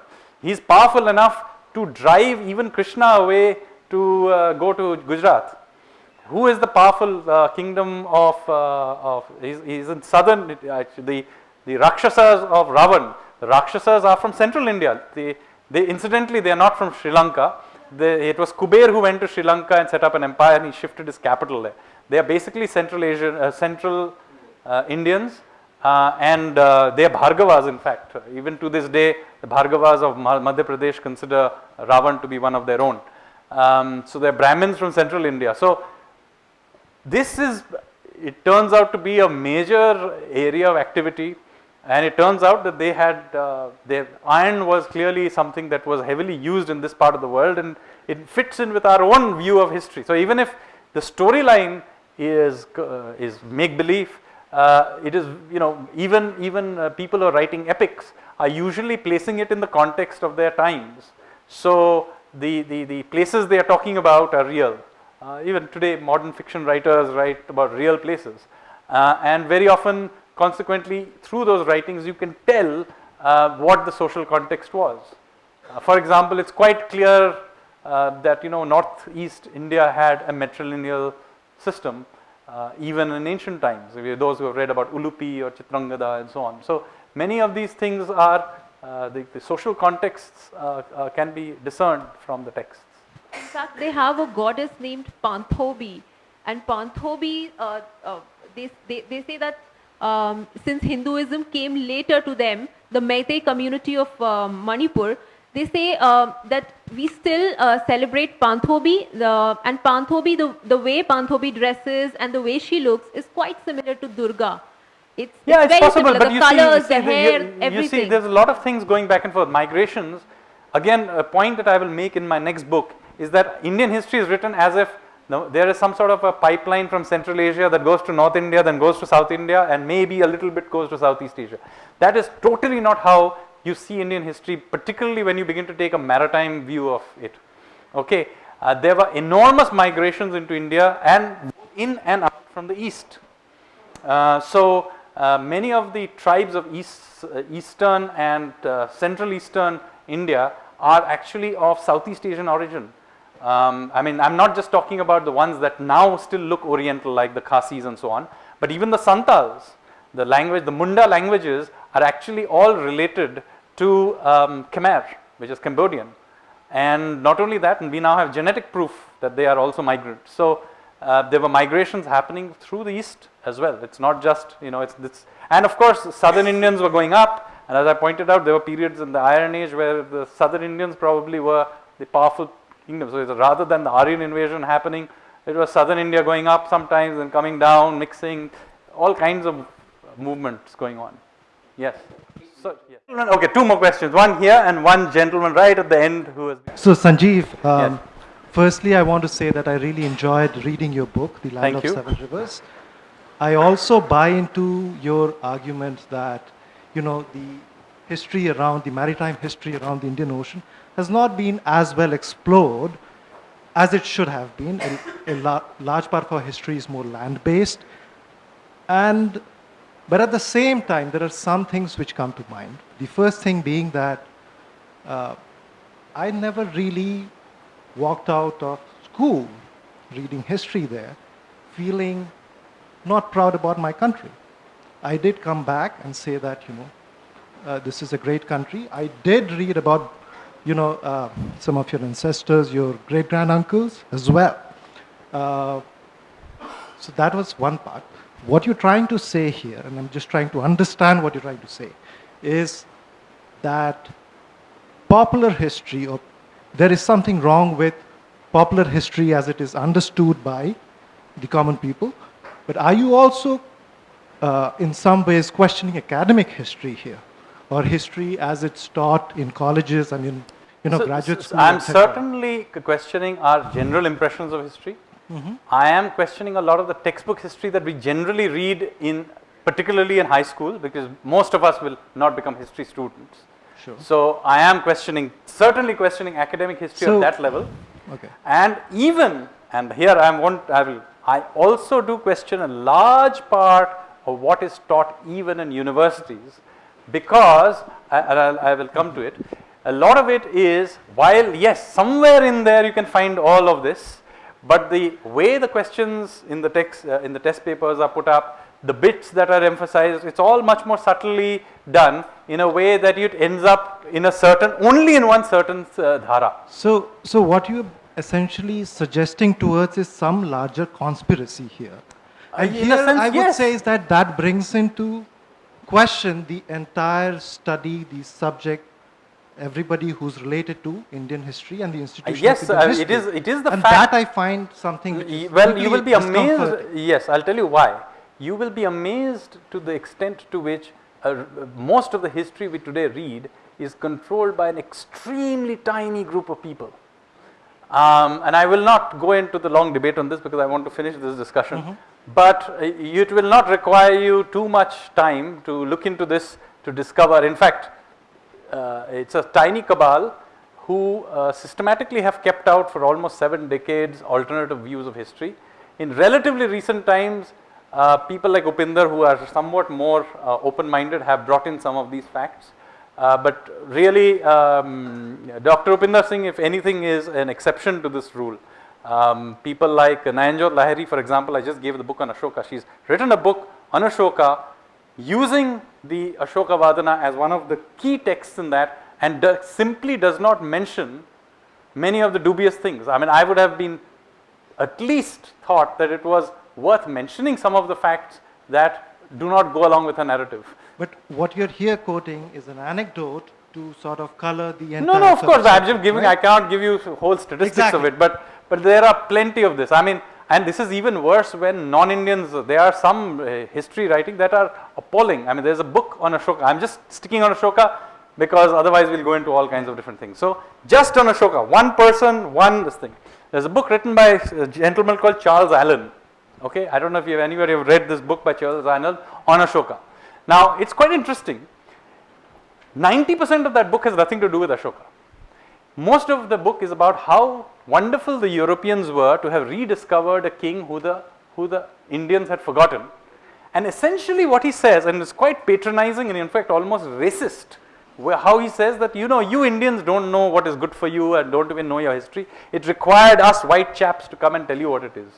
He is powerful enough to drive even Krishna away to uh, go to Gujarat. Who is the powerful uh, kingdom of, uh, of he's in southern, actually, the, the Rakshasas of Ravan. The Rakshasas are from central India. They, they incidentally, they are not from Sri Lanka. They, it was Kuber who went to Sri Lanka and set up an empire and he shifted his capital there. They are basically Central Asian, uh, Central uh, Indians uh, and uh, they are Bhargavas in fact. Even to this day, the Bhargavas of Madhya Pradesh consider Ravan to be one of their own. Um, so they are Brahmins from Central India. So this is, it turns out to be a major area of activity and it turns out that they had, uh, their iron was clearly something that was heavily used in this part of the world and it fits in with our own view of history. So even if the storyline is, uh, is make believe, uh, it is you know even even uh, people who are writing epics are usually placing it in the context of their times. So the, the, the places they are talking about are real. Uh, even today modern fiction writers write about real places uh, and very often consequently through those writings you can tell uh, what the social context was. Uh, for example, it's quite clear that you know northeast India had a matrilineal system uh, even in ancient times, those who have read about Ulupi or Chitrangada and so on. So many of these things are, uh, the, the, social contexts uh, uh, can be discerned from the texts. In fact, they have a goddess named Panthobi and Panthobi, uh, they, they, they say that um, since Hinduism came later to them, the Meitei community of Manipur, they say uh, that we still uh, celebrate Panthobi the, and Panthobi, the, the way Panthobi dresses and the way she looks is quite similar to Durga. It's, yeah, it's, it's possible, similar. but the you colors, see, you the see, hair, you, everything. You see, there's a lot of things going back and forth. Migrations, again, a point that I will make in my next book is that Indian history is written as if no, there is some sort of a pipeline from Central Asia that goes to North India, then goes to South India, and maybe a little bit goes to Southeast Asia. That is totally not how you see Indian history, particularly when you begin to take a maritime view of it. Okay, uh, there were enormous migrations into India and in and out from the east. Uh, so uh, many of the tribes of east, uh, eastern and uh, central eastern India are actually of Southeast Asian origin. Um, I mean, I'm not just talking about the ones that now still look Oriental, like the Khasis and so on, but even the Santals, the language, the Munda languages are actually all related to um, Khmer, which is Cambodian. And not only that, and we now have genetic proof that they are also migrants. So uh, there were migrations happening through the east as well. It's not just, you know, it's this. And of course, southern Indians were going up. And as I pointed out, there were periods in the Iron Age where the southern Indians probably were the powerful kingdom. So rather than the Aryan invasion happening, it was southern India going up sometimes and coming down, mixing, all kinds of movements going on. Yes. So, yeah. Okay, two more questions. One here and one gentleman right at the end who has. So, Sanjeev, um, yes. firstly, I want to say that I really enjoyed reading your book, The Land Thank of you. Seven Rivers. I also buy into your argument that, you know, the history around, the maritime history around the Indian Ocean has not been as well explored as it should have been. A, a la large part of our history is more land-based. And but at the same time, there are some things which come to mind. The first thing being that uh, I never really walked out of school reading history there, feeling not proud about my country. I did come back and say that, you know, uh, this is a great country. I did read about, you know, uh, some of your ancestors, your great granduncles as well. Uh, so that was one part what you're trying to say here, and I'm just trying to understand what you're trying to say, is that popular history, or there is something wrong with popular history as it is understood by the common people, but are you also uh, in some ways questioning academic history here, or history as it's taught in colleges and in you know, so, graduate so school? I'm certainly questioning our general impressions of history. Mm -hmm. I am questioning a lot of the textbook history that we generally read in, particularly in high school, because most of us will not become history students. Sure. So I am questioning, certainly questioning academic history so, at that level. Okay. And even and here I want, I will, I also do question a large part of what is taught even in universities because, I, I, I will come to it, a lot of it is while yes somewhere in there you can find all of this but the way the questions in the text uh, in the test papers are put up the bits that are emphasized it's all much more subtly done in a way that it ends up in a certain only in one certain uh, dhara. So, so what you're essentially suggesting towards is some larger conspiracy here. And in here sense, I would yes. say is that that brings into question the entire study, the subject, everybody who's related to Indian history and the institution. yes, of Indian uh, history. it is- it is the and fact- that I find something. Well, you will be amazed. Yes, I'll tell you why. You will be amazed to the extent to which uh, most of the history we today read is controlled by an extremely tiny group of people. Um, and I will not go into the long debate on this because I want to finish this discussion. But uh, it will not require you too much time to look into this to discover. In fact, uh, it's a tiny cabal who uh, systematically have kept out for almost seven decades alternative views of history. In relatively recent times, uh, people like Upinder who are somewhat more uh, open-minded have brought in some of these facts. Uh, but really, um, Dr. Upinder Singh, if anything, is an exception to this rule. Um, people like Nayanjot Lahiri, for example, I just gave the book on Ashoka. She's written a book on Ashoka using the Ashoka Vadana as one of the key texts in that and do, simply does not mention many of the dubious things. I mean, I would have been at least thought that it was worth mentioning some of the facts that do not go along with a narrative. But what you're here quoting is an anecdote to sort of color the entire. No, no, of course, I'm just giving, right? I cannot give you whole statistics of it, but, but there are plenty of this. I mean, and this is even worse when non-Indians, there are some uh, history writing that are appalling. I mean, there's a book on Ashoka. I'm just sticking on Ashoka because otherwise we'll go into all kinds of different things. So just on Ashoka, one person, one this thing. There's a book written by a gentleman called Charles Allen. Okay, I don't know if you have anybody have read this book by Charles Allen on Ashoka. Now, it's quite interesting. 90% of that book has nothing to do with Ashoka. Most of the book is about how wonderful the Europeans were to have rediscovered a king who the, who the Indians had forgotten. And essentially what he says, and it's quite patronizing and in fact almost racist, how he says that you know you Indians don't know what is good for you and don't even know your history. It required us white chaps to come and tell you what it is.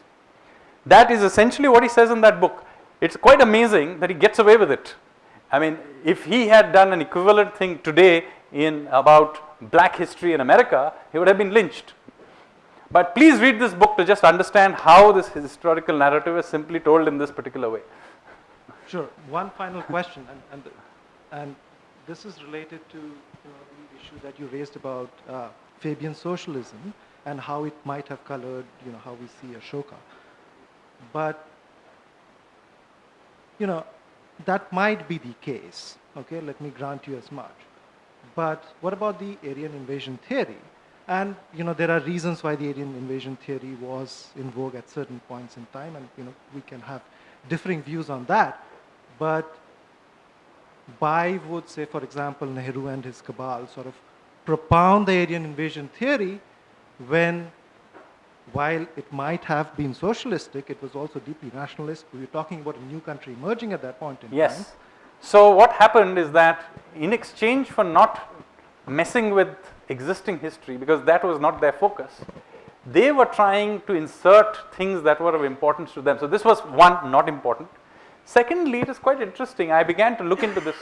That is essentially what he says in that book. It's quite amazing that he gets away with it. I mean, if he had done an equivalent thing today in about black history in America, he would have been lynched. But please read this book to just understand how this historical narrative is simply told in this particular way. Sure. One final question, and, and, and this is related to you know, the issue that you raised about uh, Fabian socialism and how it might have colored, you know, how we see Ashoka. But, you know, that might be the case. Okay, let me grant you as much. But what about the Aryan invasion theory? And you know, there are reasons why the Aryan invasion theory was in vogue at certain points in time, and you know, we can have differing views on that. But by would say, for example, Nehru and his cabal sort of propound the Aryan invasion theory when while it might have been socialistic, it was also deeply nationalist. We were talking about a new country emerging at that point in time. Yes. So what happened is that in exchange for not messing with existing history, because that was not their focus, they were trying to insert things that were of importance to them. So this was one, not important. Secondly, it is quite interesting. I began to look into this.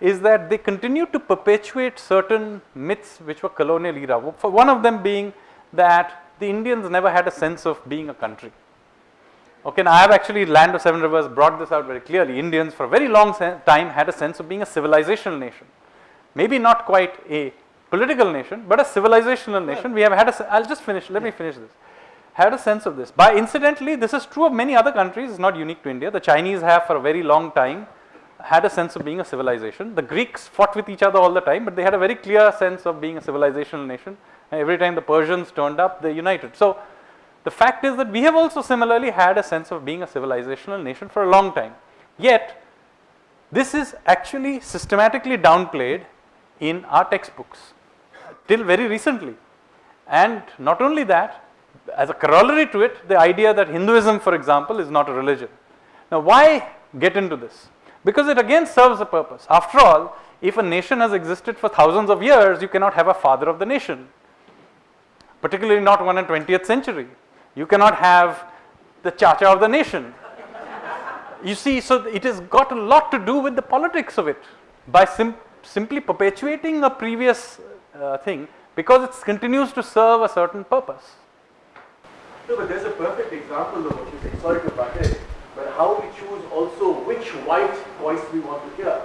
Is that they continued to perpetuate certain myths which were colonial era. For one of them being that the Indians never had a sense of being a country. Okay, now I have actually Land of Seven Rivers brought this out very clearly. Indians for a very long time had a sense of being a civilizational nation. Maybe not quite a political nation, but a civilizational nation. We have had a, I'll just finish, let me finish this. Had a sense of this. By incidentally, this is true of many other countries, it's not unique to India. The Chinese have for a very long time had a sense of being a civilization. The Greeks fought with each other all the time, but they had a very clear sense of being a civilizational nation. Every time the Persians turned up, they united. So the fact is that we have also similarly had a sense of being a civilizational nation for a long time. Yet, this is actually systematically downplayed in our textbooks till very recently. And not only that, as a corollary to it, the idea that Hinduism, for example, is not a religion. Now, why get into this? Because it again serves a purpose. After all, if a nation has existed for thousands of years, you cannot have a father of the nation, particularly not one in 20th century. You cannot have the chacha of the nation. You see, so it has got a lot to do with the politics of it by sim simply perpetuating a previous uh, thing because it continues to serve a certain purpose. No, but there's a perfect example of what you say. Sorry to butt in, but how we choose also which white voice we want to hear.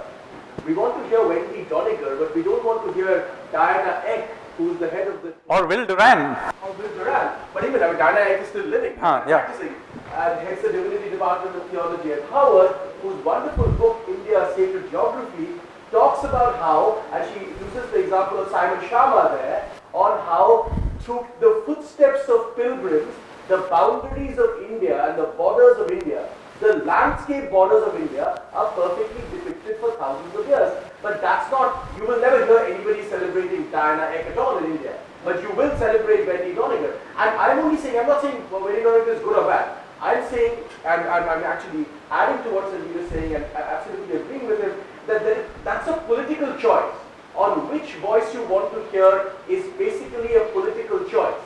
We want to hear Wendy Doniger, but we don't want to hear Diana Eck, who's the head of the Or Will Durant. or Bill Duran. But even I mean, Diana Eck is still living, Huh, yeah. practicing, and heads the Divinity Department of Theology at Harvard, whose wonderful book India Sacred Geography talks about how, and she uses the example of Simon Schama there, on how through the footsteps of pilgrims, the boundaries of India and the borders of India, the landscape borders of India are perfectly depicted for thousands of years. But that's not, you will never hear anybody celebrating Diana Eck at all in India. But you will celebrate Wendy Doniger. And I'm only saying, I'm not saying well, Wendy Doniger is good or bad. I'm saying, and, and I'm actually adding to what Sanjeev is saying and I absolutely agreeing with him, that there, that's a political choice. On which voice you want to hear is basically a political choice.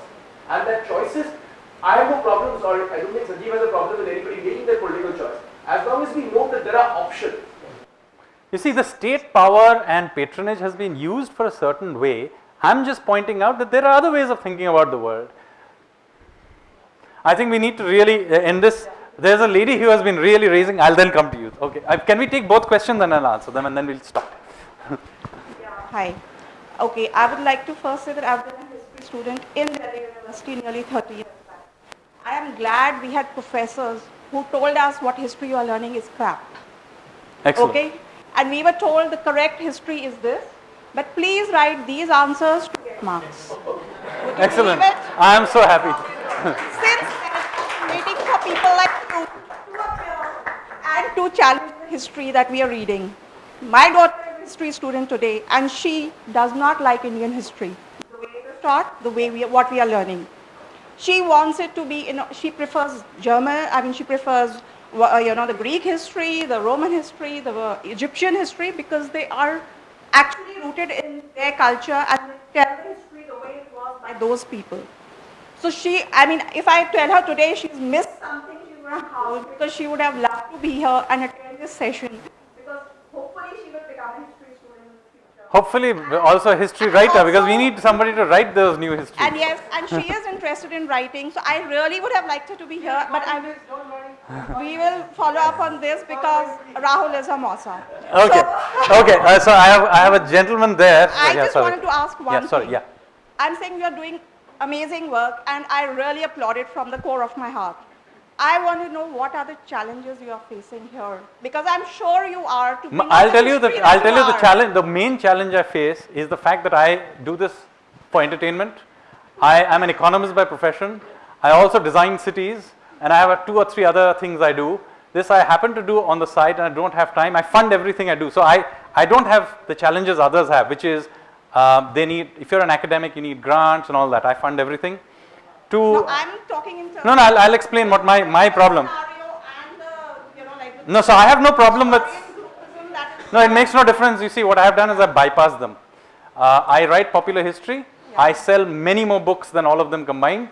And that choices, I have no problems, or I don't think Sanjeev has a problem with anybody making their political choice. As long as we know that there are options. You see, the state power and patronage has been used for a certain way. I'm just pointing out that there are other ways of thinking about the world. I think we need to really uh, end this. There's a lady who has been really raising. I'll then come to you. Okay. Uh, can we take both questions and I'll answer them and then we'll stop. Hi. Okay, I would like to first say that I've been a history student in Delhi University nearly 30 years back. I am glad we had professors who told us what history you are learning is crap. Excellent. Okay? And we were told the correct history is this, but please write these answers to get marks. Excellent. I am so happy. Since waiting for people like you to appear and to challenge the history that we are reading. My daughter is a history student today, and she does not like Indian history. The way is taught, the way we, what we are learning. She wants it to be, you know, she prefers German, I mean, she prefers, uh, you know, the Greek history, the Roman history, the uh, Egyptian history, because they are actually rooted in their culture and tell the history the way it was by those people. So she, I mean, if I tell her today she's missed something, she's going to howl because she would have loved to be here and attend this session because hopefully she will become a history student in the future. Hopefully also a history writer because we need somebody to write those new histories. And yes, and she is interested in writing, so I really would have liked her to be here, but I will, we will follow up on this because Rahul is a Mossa. Okay. okay. Uh, so I have I have a gentleman there. I yeah, just sorry. wanted to ask one Yeah. Sorry. thing. Yeah. I'm saying you are doing amazing work and I really applaud it from the core of my heart. I want to know what are the challenges you are facing here because I'm sure you are to be M- not I'll tell you the I'll tell you the challenge. The main challenge I face is the fact that I do this for entertainment. I am an economist by profession. I also design cities, and I have a two or three other things I do. This I happen to do on the side, and I don't have time. I fund everything I do, so I I don't have the challenges others have, which is uh, they need. If you're an academic, you need grants and all that. I fund everything. To No, I'm talking in terms no, no, I'll, I'll explain what my my problem. No, so I have no problem with. No, it makes no difference. You see, what I have done is I bypass them. Uh, I write popular history. I sell many more books than all of them combined,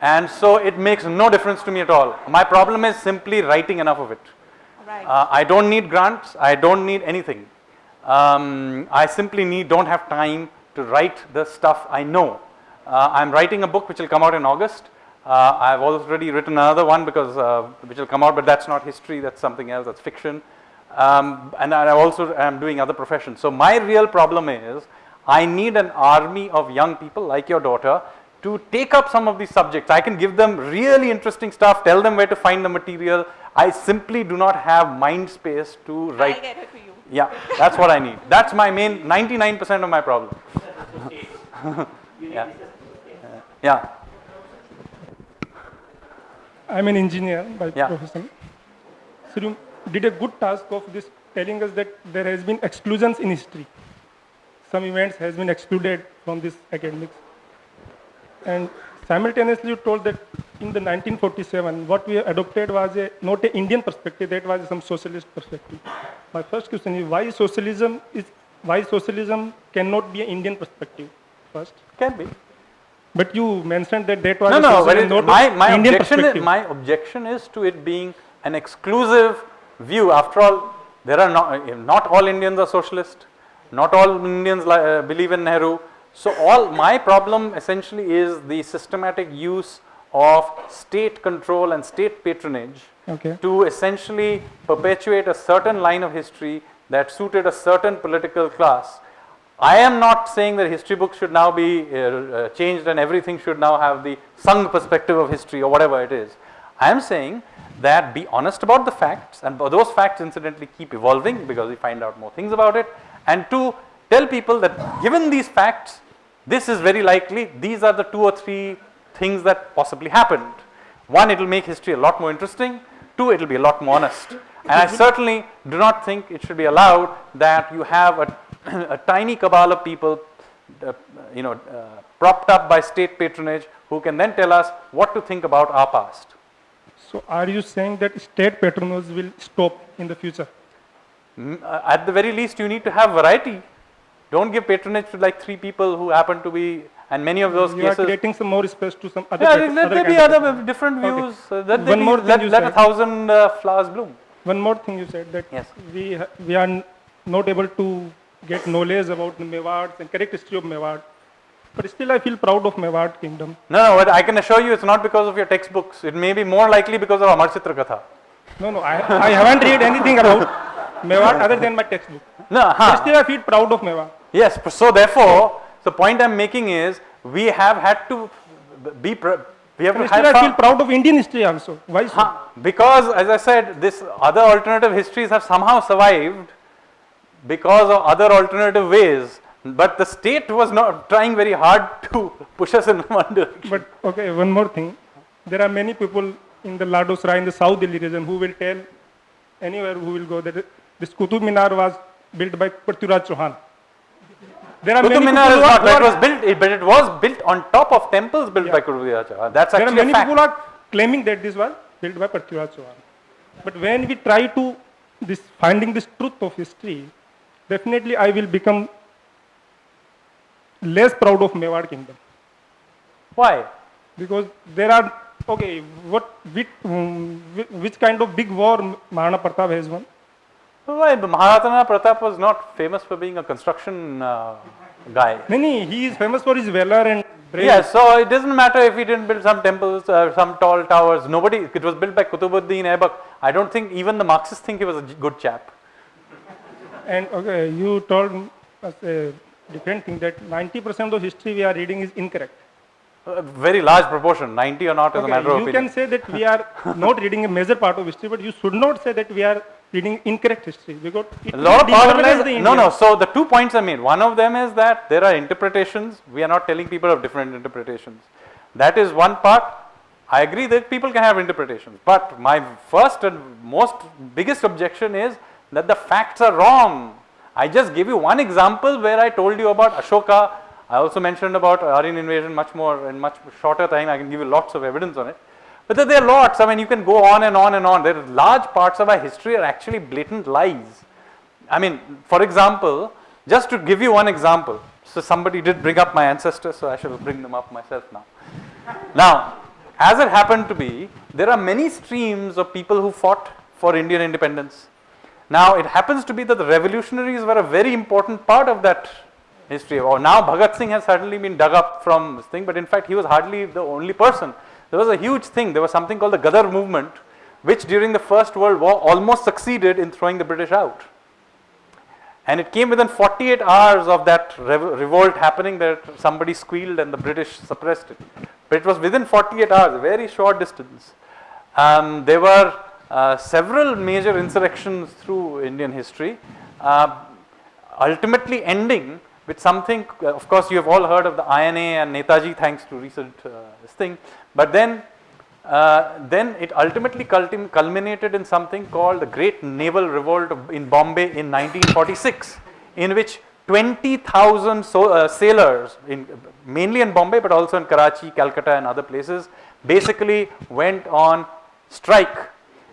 and so it makes no difference to me at all. My problem is simply writing enough of it. Uh, I don't need grants. I don't need anything. Um, I simply need don't have time to write the stuff I know. Uh, I'm writing a book which will come out in August. Uh, I've already written another one because uh, which will come out, but that's not history. That's something else. That's fiction. Um, and I also am doing other professions. So my real problem is I need an army of young people like your daughter to take up some of these subjects. I can give them really interesting stuff, tell them where to find the material. I simply do not have mind space to write. I'll get it to you. Yeah, that's what I need. That's my main 99% of my problem. yeah. Yeah. I'm an engineer by Yeah. profession. So you did a good task of this telling us that there has been exclusions in history. Some events has been excluded from this academics. And simultaneously you told that in the 1947, what we adopted was a not an Indian perspective, that was some socialist perspective. My first question is why socialism is why socialism cannot be an Indian perspective first? Can be. But you mentioned that that was No, no, but it, my, my, Indian objection is, my objection is to it being an exclusive view. After all, there are not, not all Indians are socialist, not all Indians li- uh, believe in Nehru. So all my problem essentially is the systematic use of state control and state patronage Okay. to essentially perpetuate a certain line of history that suited a certain political class. I am not saying that history books should now be uh, uh, changed and everything should now have the Sangh perspective of history or whatever it is. I am saying that be honest about the facts and those facts incidentally keep evolving because we find out more things about it and to tell people that given these facts this is very likely these are the two or three things that possibly happened. One it will make history a lot more interesting, two it will be a lot more honest. And I certainly do not think it should be allowed that you have a, a tiny cabal of people uh, you know uh, propped up by state patronage who can then tell us what to think about our past. So are you saying that state patronage will stop in the future? Mm, uh, At the very least, you need to have variety. Don't give patronage to like three people who happen to be, and many of those you are cases. creating some more space to some other. Yeah, pat- let other there be other different views. Uh, let One be- more let, you let a thousand uh, flowers bloom. One more thing you said that Yes. we ha- we are not able to get knowledge about the Mewar and correct history of Mewar, but still I feel proud of Mewar kingdom. No, no, but I can assure you it's not because of your textbooks. It may be more likely because of Amar Chitra Katha. No, no, I, I haven't read anything about Mewar other than my textbook. No, But still I feel proud of Mewar. Yes, so therefore, the point I'm making is we have had to be, we have And still I feel proud of Indian history also. Why so? because as I said, this other alternative histories have somehow survived because of other alternative ways. But the state was not trying very hard to push us in one direction. But okay, one more thing. There are many people in the Lado Sarai in the South Delhi region who will tell anywhere who will go that this Qutub Minar was built by Prithviraj Chauhan. There are Qutub Minar is not, that are- was built, but it was built on top of temples built by Qutub Minar. That's there are actually a many fact. people are claiming that this was built by Prithviraj Chauhan. But when we try to this finding this truth of history, definitely I will become less proud of Mewar kingdom. Why? Because there are okay, what which, which kind of big war Maharana Pratap has won? Why? Mahatma Pratap was not famous for being a construction uh, guy. No, no, he is famous for his valor and bravery. Yes, so it doesn't matter if he didn't build some temples, or some tall towers. Nobody, it was built by Kutubuddin Aibak. I don't think even the Marxists think he was a good chap. And okay, you told us a different thing that 90% of the history we are reading is incorrect. A very large proportion, 90 or not as a matter of you opinion. can say that we are not reading a major part of history, but you should not say that we are reading incorrect history because it A lot of will part of it is, no, no, so the two points I made, one of them is that there are interpretations, we are not telling people of different interpretations. That is one part, I agree that people can have interpretations, but my first and most biggest objection is that the facts are wrong. I just gave you one example where I told you about Ashoka, I also mentioned about Aryan invasion much more in much shorter time, I can give you lots of evidence on it. But there- there are lots, I mean you can go on and on and on, there are large parts of our history are actually blatant lies. I mean, for example, just to give you one example, so somebody did bring up my ancestors, so I shall bring them up myself now. Now, as it happened to be, there are many streams of people who fought for Indian independence. Now, it happens to be that the revolutionaries were a very important part of that history. Or now Bhagat Singh has suddenly been dug up from this thing, but in fact, he was hardly the only person. There was a huge thing. There was something called the Gadar movement, which during the First World War almost succeeded in throwing the British out. And it came within 48 hours of that rev- revolt happening that somebody squealed and the British suppressed it. But it was within 48 hours, a very short distance. Um, there were several major insurrections through Indian history, uh, ultimately ending with something, uh, of course, you have all heard of the INA and Netaji, thanks to recent uh, this thing. But then, uh, then it ultimately culminated in something called the Great Naval Revolt in Bombay in 1946, in which 20,000 so, uh, sailors, in, mainly in Bombay, but also in Karachi, Calcutta, and other places, basically went on strike.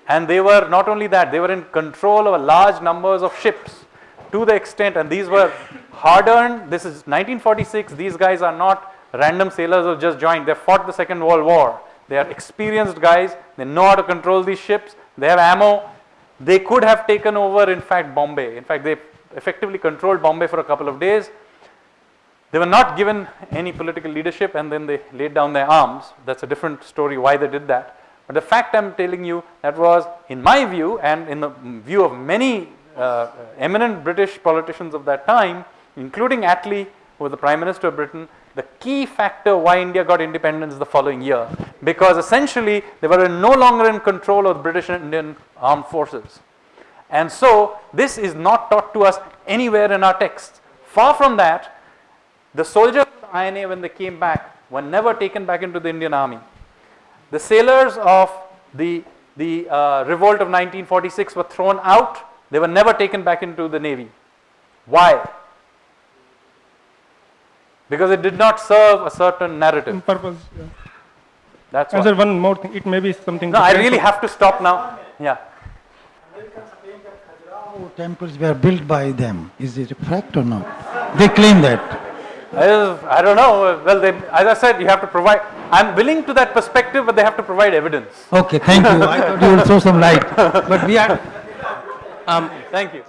And they were not only that, they were in control of a large numbers of ships to the extent, and these were hard earned. This is 1946. These guys are not random sailors who just joined. They fought the Second World War. They are experienced guys. They know how to control these ships. They have ammo. They could have taken over, in fact, Bombay. In fact, they effectively controlled Bombay for a couple of days. They were not given any political leadership and then they laid down their arms. That's a different story why they did that. But the fact I'm telling you that was, in my view and in the view of many uh, eminent British politicians of that time, including Attlee, who was the Prime Minister of Britain, the key factor why India got independence the following year. Because essentially they were no longer in control of the British and Indian armed forces. And so this is not taught to us anywhere in our texts. Far from that, the soldiers of the INA when they came back were never taken back into the Indian army. The sailors of the, the uh, revolt of 1946 were thrown out. They were never taken back into the navy. Why? Because it did not serve a certain narrative. Purpose. Yeah. That's And why. sir, one more thing. It may be something. No, I really have to stop now. Yeah. temples were built by them. Is it a fact or not? They claim that. I, don't know. Well, they, as I said, you have to provide. I'm willing to that perspective, but they have to provide evidence. Okay, thank you. I thought you would throw some light. But we are. Um, thank you.